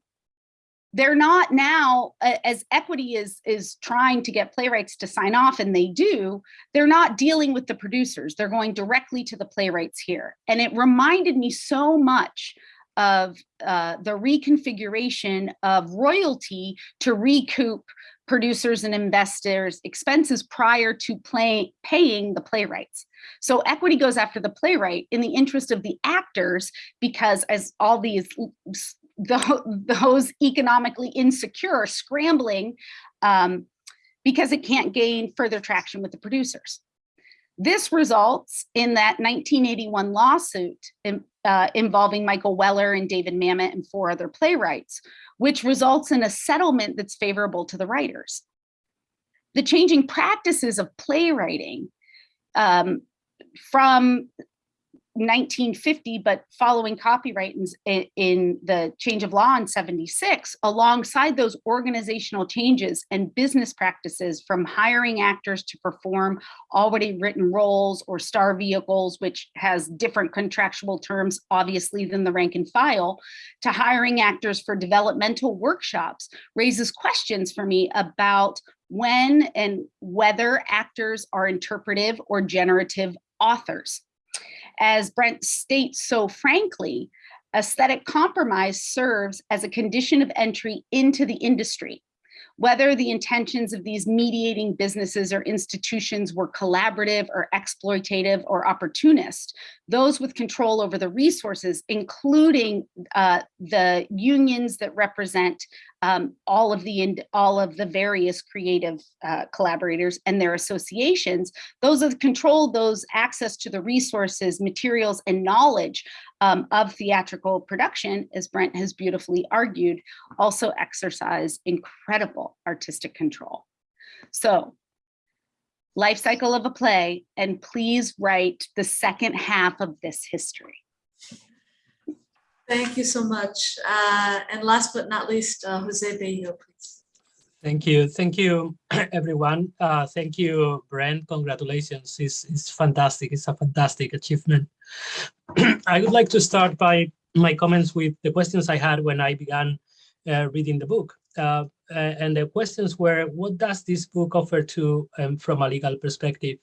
they're not now as equity is is trying to get playwrights to sign off and they do they're not dealing with the producers they're going directly to the playwrights here and it reminded me so much of uh, the reconfiguration of royalty to recoup producers and investors expenses prior to play, paying the playwrights so equity goes after the playwright in the interest of the actors because as all these the, those economically insecure scrambling um, because it can't gain further traction with the producers. This results in that 1981 lawsuit uh, involving Michael Weller and David Mamet and four other playwrights, which results in a settlement that's favorable to the writers. The changing practices of playwriting um, from 1950, but following copyright in, in, the change of law in 76, alongside those organizational changes and business practices from hiring actors to perform already written roles or star vehicles, which has different contractual terms, obviously, than the rank and file, to hiring actors for developmental workshops raises questions for me about when and whether actors are interpretive or generative authors as Brent states so frankly, aesthetic compromise serves as a condition of entry into the industry. Whether the intentions of these mediating businesses or institutions were collaborative or exploitative or opportunist, those with control over the resources, including uh, the unions that represent um, all of the all of the various creative uh, collaborators and their associations, those that control those access to the resources, materials, and knowledge um, of theatrical production, as Brent has beautifully argued, also exercise incredible artistic control. So life cycle of a play, and please write the second half of this history. Thank you so much. Uh, and last but not least, uh, Jose Bellido, please. Thank you. Thank you, everyone. Uh, thank you, Brent. Congratulations. It's, it's fantastic. It's a fantastic achievement. I would like to start by my comments with the questions I had when I began uh, reading the book. Uh, and the questions were, what does this book offer to um, from a legal perspective?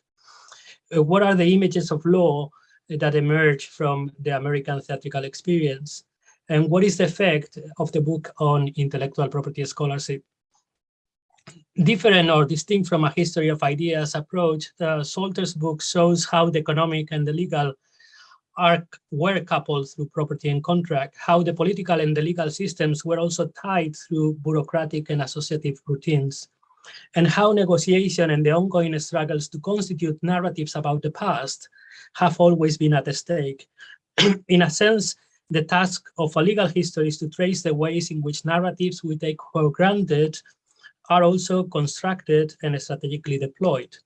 Uh, what are the images of law that emerge from the American theatrical experience? And what is the effect of the book on intellectual property scholarship? Different or distinct from a history of ideas approach, Salter's book shows how the economic and the legal are, were coupled through property and contract, how the political and the legal systems were also tied through bureaucratic and associative routines, and how negotiation and the ongoing struggles to constitute narratives about the past have always been at stake. in a sense, the task of a legal history is to trace the ways in which narratives we take for granted are also constructed and strategically deployed.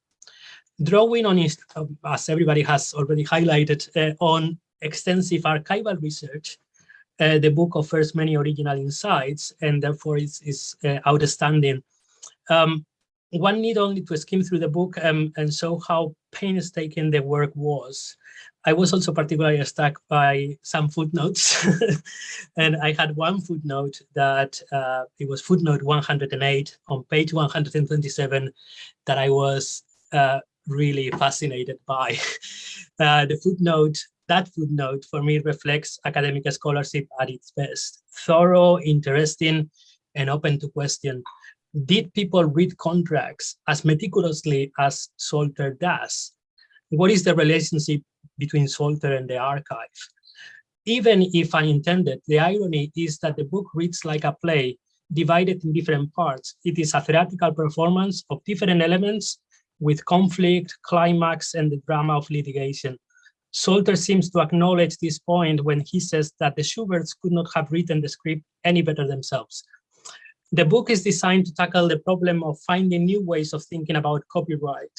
Drawing on, as everybody has already highlighted, uh, on extensive archival research, uh, the book offers many original insights and therefore is, is uh, outstanding. Um, one need only to skim through the book um, and show how painstaking the work was. I was also particularly struck by some footnotes. and I had one footnote that uh, it was footnote 108 on page 127 that I was uh, really fascinated by. Uh, the footnote, that footnote for me reflects academic scholarship at its best. Thorough, interesting, and open to question did people read contracts as meticulously as Salter does? What is the relationship between Salter and the archive? Even if unintended, the irony is that the book reads like a play divided in different parts. It is a theatrical performance of different elements with conflict, climax, and the drama of litigation. Salter seems to acknowledge this point when he says that the Shuberts could not have written the script any better themselves. The book is designed to tackle the problem of finding new ways of thinking about copyright.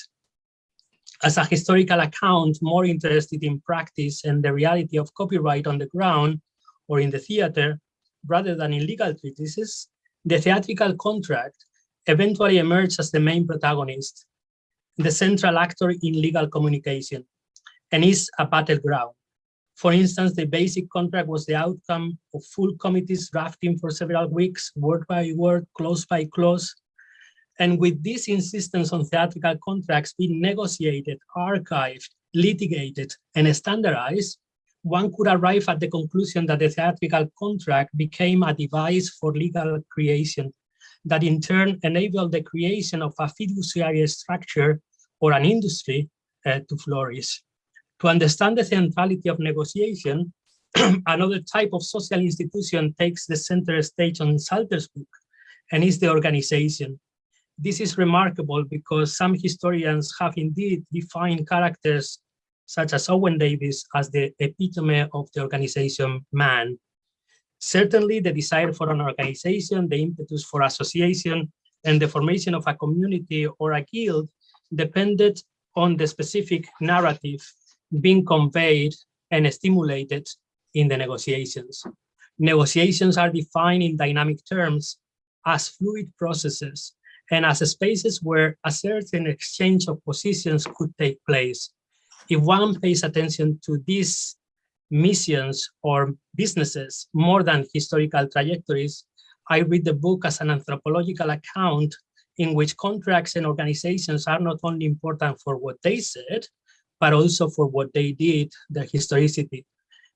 As a historical account more interested in practice and the reality of copyright on the ground or in the theater, rather than in legal treatises, the theatrical contract eventually emerged as the main protagonist, the central actor in legal communication, and is a battleground. For instance, the basic contract was the outcome of full committees drafting for several weeks, word by word, clause by clause. And with this insistence on theatrical contracts being negotiated, archived, litigated, and standardized, one could arrive at the conclusion that the theatrical contract became a device for legal creation that in turn enabled the creation of a fiduciary structure or an industry uh, to flourish. To understand the centrality of negotiation, another type of social institution takes the center stage on Salter's book, and is the organization. This is remarkable because some historians have indeed defined characters such as Owen Davis as the epitome of the organization man. Certainly the desire for an organization, the impetus for association, and the formation of a community or a guild depended on the specific narrative being conveyed and stimulated in the negotiations. Negotiations are defined in dynamic terms as fluid processes and as spaces where a certain exchange of positions could take place. If one pays attention to these missions or businesses more than historical trajectories, I read the book as an anthropological account in which contracts and organizations are not only important for what they said, but also for what they did, their historicity.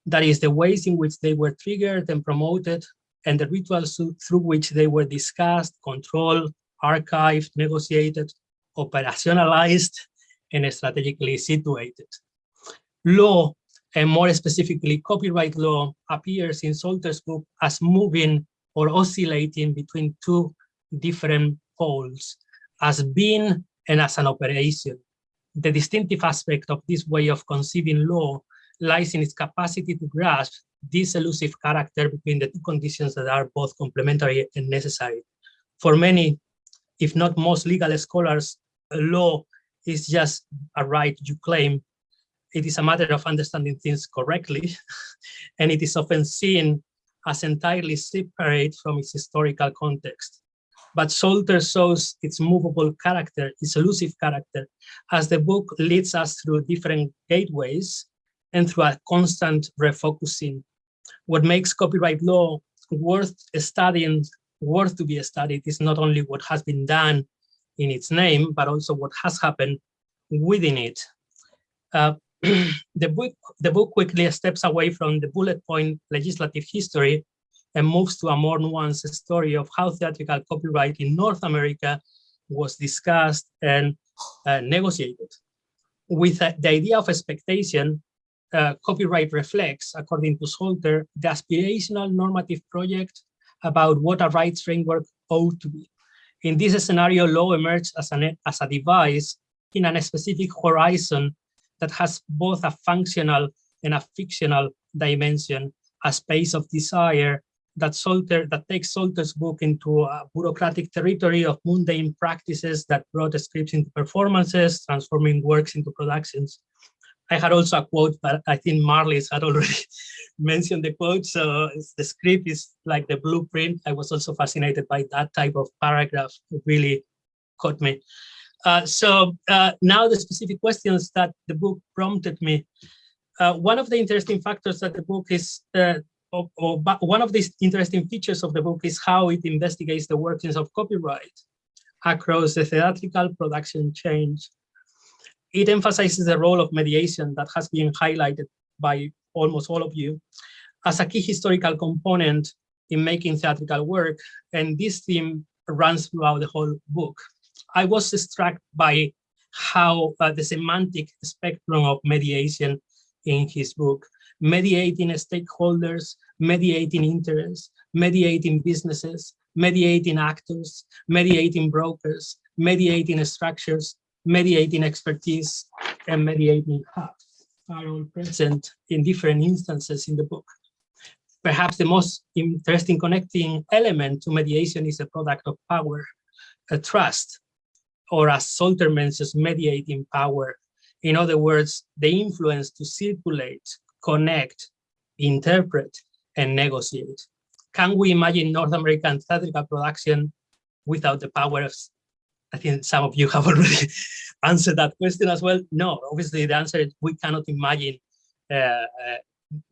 That is the ways in which they were triggered and promoted and the rituals through which they were discussed, controlled, archived, negotiated, operationalized, and strategically situated. Law, and more specifically copyright law, appears in Salter's book as moving or oscillating between two different poles, as being and as an operation. The distinctive aspect of this way of conceiving law lies in its capacity to grasp this elusive character between the two conditions that are both complementary and necessary. For many, if not most legal scholars, law is just a right you claim. It is a matter of understanding things correctly, and it is often seen as entirely separate from its historical context. But Salter shows its movable character, its elusive character, as the book leads us through different gateways and through a constant refocusing. What makes copyright law worth studying, worth to be studied is not only what has been done in its name, but also what has happened within it. Uh, the, book, the book quickly steps away from the bullet point legislative history and moves to a more nuanced story of how theatrical copyright in North America was discussed and uh, negotiated. With uh, the idea of expectation, uh, copyright reflects, according to Salter, the aspirational normative project about what a rights framework ought to be. In this scenario, law emerged as, an, as a device in a specific horizon that has both a functional and a fictional dimension, a space of desire that that takes Salter's book into a bureaucratic territory of mundane practices that brought scripts into performances, transforming works into productions. I had also a quote, but I think Marlis had already mentioned the quote. So the script is like the blueprint. I was also fascinated by that type of paragraph. It really caught me. Uh, so uh, now the specific questions that the book prompted me. Uh, one of the interesting factors that the book is, or one of these interesting features of the book is how it investigates the workings of copyright across the theatrical production change it emphasizes the role of mediation that has been highlighted by almost all of you as a key historical component in making theatrical work. And this theme runs throughout the whole book. I was struck by how uh, the semantic spectrum of mediation in his book, mediating stakeholders, mediating interests, mediating businesses, mediating actors, mediating brokers, mediating structures, mediating expertise and mediating hubs are all present in different instances in the book. Perhaps the most interesting connecting element to mediation is a product of power, a trust, or as Salter mentions, mediating power. In other words, the influence to circulate, connect, interpret, and negotiate. Can we imagine North American theatrical production without the power of I think some of you have already answered that question as well. No, obviously the answer is we cannot imagine uh,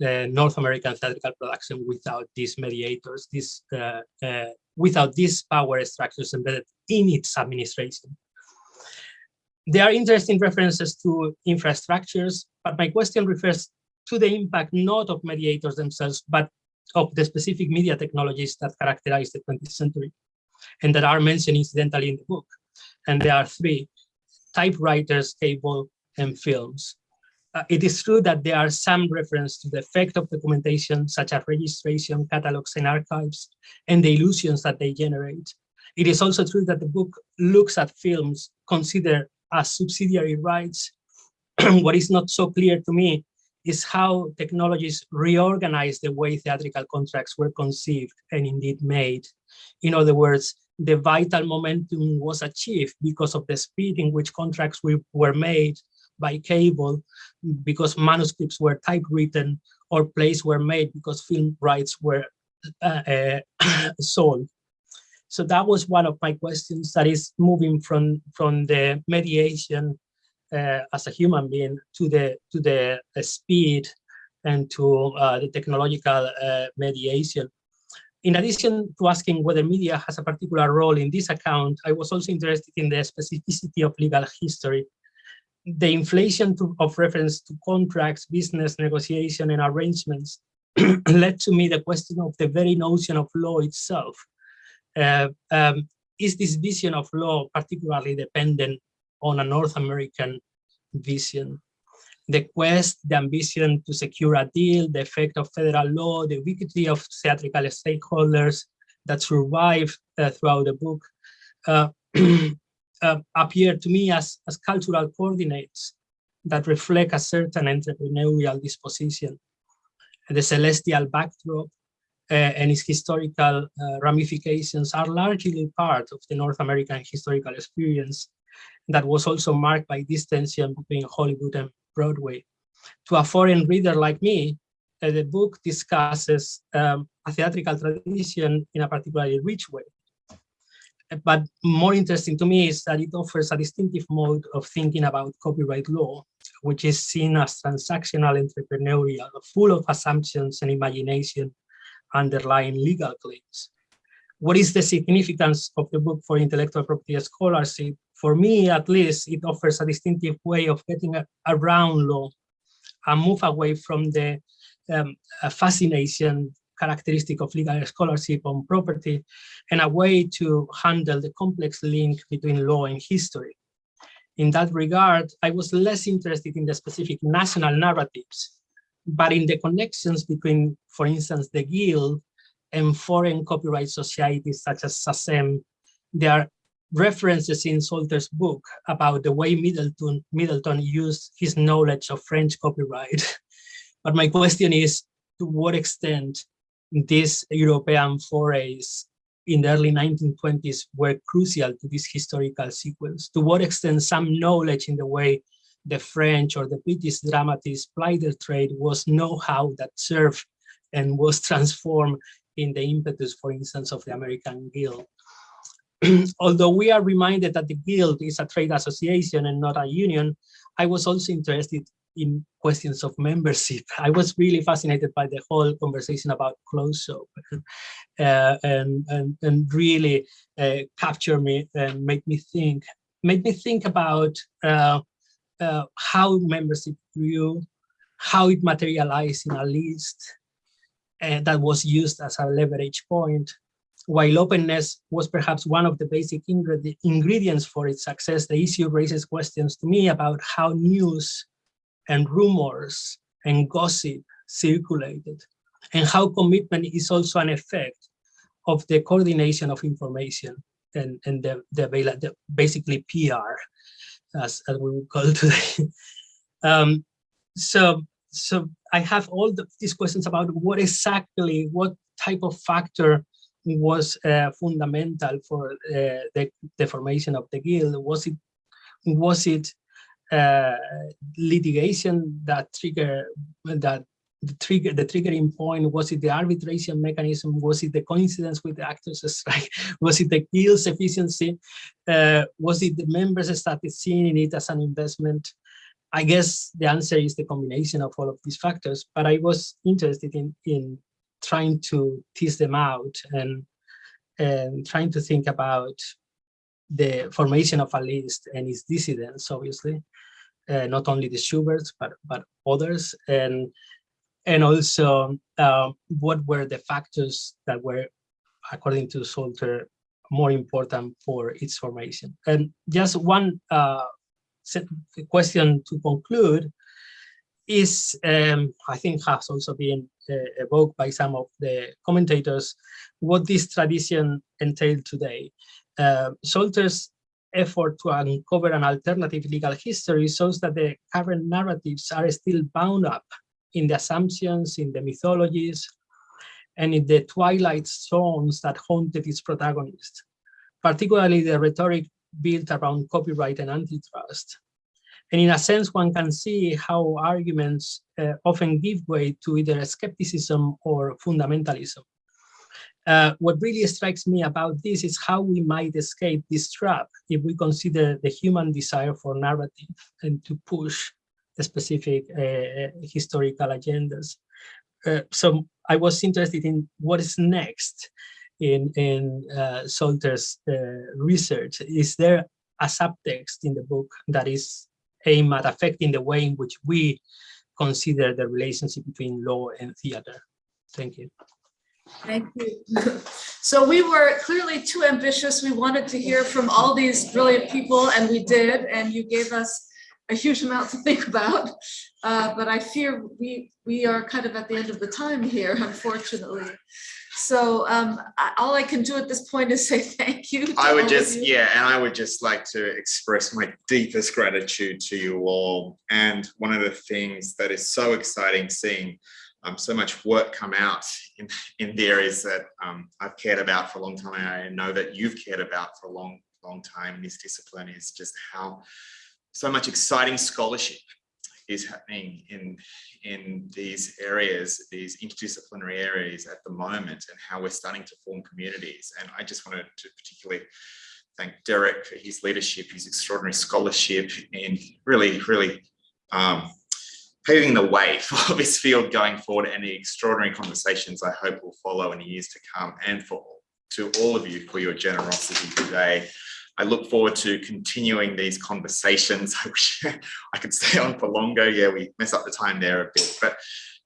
uh, North American theatrical production without these mediators, this uh, uh, without these power structures embedded in its administration. There are interesting references to infrastructures, but my question refers to the impact not of mediators themselves, but of the specific media technologies that characterize the 20th century and that are mentioned incidentally in the book. And there are three, typewriters, cable, and films. Uh, it is true that there are some reference to the effect of documentation, such as registration, catalogs, and archives, and the illusions that they generate. It is also true that the book looks at films considered as subsidiary rights. what is not so clear to me is how technologies reorganize the way theatrical contracts were conceived and indeed made. In other words, the vital momentum was achieved because of the speed in which contracts were made by cable, because manuscripts were typewritten, or plays were made because film rights were uh, uh, sold. So that was one of my questions that is moving from, from the mediation as a human being to the, to the uh, speed and to uh, the technological uh, mediation. In addition to asking whether media has a particular role in this account, I was also interested in the specificity of legal history. The inflation to, of reference to contracts, business negotiation, and arrangements led to me the question of the very notion of law itself. Uh, um, is this vision of law particularly dependent on a North American vision? The quest, the ambition to secure a deal, the effect of federal law, the ubiquity of theatrical stakeholders that survive uh, throughout the book uh, uh, appear to me as, as cultural coordinates that reflect a certain entrepreneurial disposition. The celestial backdrop uh, and its historical uh, ramifications are largely part of the North American historical experience that was also marked by this tension between Hollywood and Broadway. To a foreign reader like me, uh, the book discusses um, a theatrical tradition in a particularly rich way. But more interesting to me is that it offers a distinctive mode of thinking about copyright law, which is seen as transactional entrepreneurial, full of assumptions and imagination underlying legal claims. What is the significance of the book for intellectual property scholarship? For me, at least, it offers a distinctive way of getting around law and move away from the um, fascination characteristic of legal scholarship on property and a way to handle the complex link between law and history. In that regard, I was less interested in the specific national narratives but in the connections between, for instance, the Guild and foreign copyright societies such as SACEM, there are references in Salter's book about the way Middleton, Middleton used his knowledge of French copyright. but my question is, to what extent these European forays in the early 1920s were crucial to this historical sequence? To what extent some knowledge in the way the French or the British dramatists plied their trade was know-how that served and was transformed in the impetus, for instance, of the American Guild. Although we are reminded that the Guild is a trade association and not a union, I was also interested in questions of membership. I was really fascinated by the whole conversation about close-up uh, and, and, and really uh, capture me and make me think, made me think about uh, uh, how membership grew, how it materialized in a list and that was used as a leverage point. While openness was perhaps one of the basic ingred ingredients for its success, the issue raises questions to me about how news and rumors and gossip circulated and how commitment is also an effect of the coordination of information and, and the, the, the basically PR as, as we would call today. um, so, so I have all the, these questions about what exactly, what type of factor was uh, fundamental for uh, the, the formation of the guild. Was it, was it uh, litigation that trigger that the trigger the triggering point? Was it the arbitration mechanism? Was it the coincidence with the actors strike? Was it the guild's efficiency? Uh, was it the members started seeing it as an investment I guess the answer is the combination of all of these factors, but I was interested in, in trying to tease them out and, and trying to think about the formation of a list and its dissidents, obviously, uh, not only the Shuberts, but, but others, and, and also um, what were the factors that were, according to Salter, more important for its formation. And just one uh, question to conclude is, um, I think has also been uh, evoked by some of the commentators, what this tradition entailed today. Uh, Salter's effort to uncover an alternative legal history shows that the current narratives are still bound up in the assumptions, in the mythologies, and in the twilight zones that haunted its protagonists, particularly the rhetoric built around copyright and antitrust. And in a sense, one can see how arguments uh, often give way to either skepticism or fundamentalism. Uh, what really strikes me about this is how we might escape this trap if we consider the human desire for narrative and to push specific uh, historical agendas. Uh, so I was interested in what is next in, in uh, Salter's uh, research. Is there a subtext in the book that is aimed at affecting the way in which we consider the relationship between law and theater? Thank you. Thank you. So we were clearly too ambitious. We wanted to hear from all these brilliant people and we did, and you gave us a huge amount to think about. Uh, but I fear we, we are kind of at the end of the time here, unfortunately. So um, I- all I can do at this point is say thank you. I would just, yeah, and I would just like to express my deepest gratitude to you all. And one of the things that is so exciting seeing um, so much work come out in, in the areas that um, I've cared about for a long time. And I know that you've cared about for a long, long time in this discipline is just how so much exciting scholarship is happening in in these areas, these interdisciplinary areas at the moment, and how we're starting to form communities. And I just wanted to particularly thank Derek for his leadership, his extraordinary scholarship, and really, really um, paving the way for this field going forward and the extraordinary conversations I hope will follow in the years to come and for to all of you for your generosity today. I look forward to continuing these conversations. I wish I could stay on for longer. Yeah, we mess up the time there a bit, but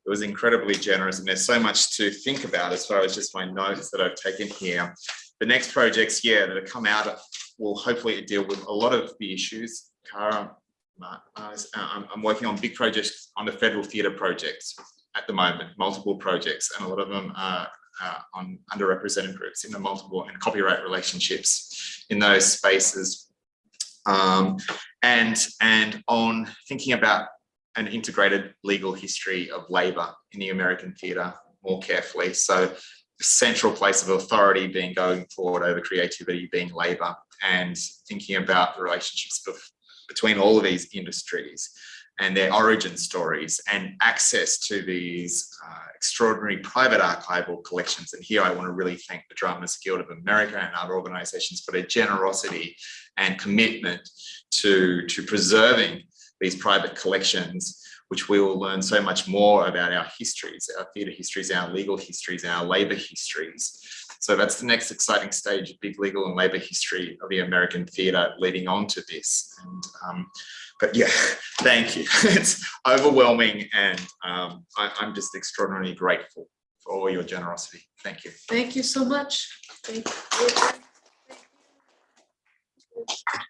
it was incredibly generous and there's so much to think about as far as just my notes that I've taken here. The next projects, yeah, that have come out will hopefully deal with a lot of the issues. Kara, uh, I'm working on big projects on the federal theatre projects at the moment, multiple projects, and a lot of them are uh, on underrepresented groups in the multiple and copyright relationships in those spaces. Um, and, and on thinking about an integrated legal history of labor in the American theatre more carefully. So the central place of authority being going forward over creativity being labor and thinking about the relationships between all of these industries and their origin stories and access to these uh, extraordinary private archival collections. And here I want to really thank the Dramatists Guild of America and other organizations for their generosity and commitment to, to preserving these private collections, which we will learn so much more about our histories, our theatre histories, our legal histories, our labour histories. So that's the next exciting stage of big legal and labour history of the American theatre leading on to this. And, um, but yeah, thank you. It's overwhelming and um, I, am just extraordinarily grateful for all your generosity. Thank you. Thank you so much. Thank you. Thank you.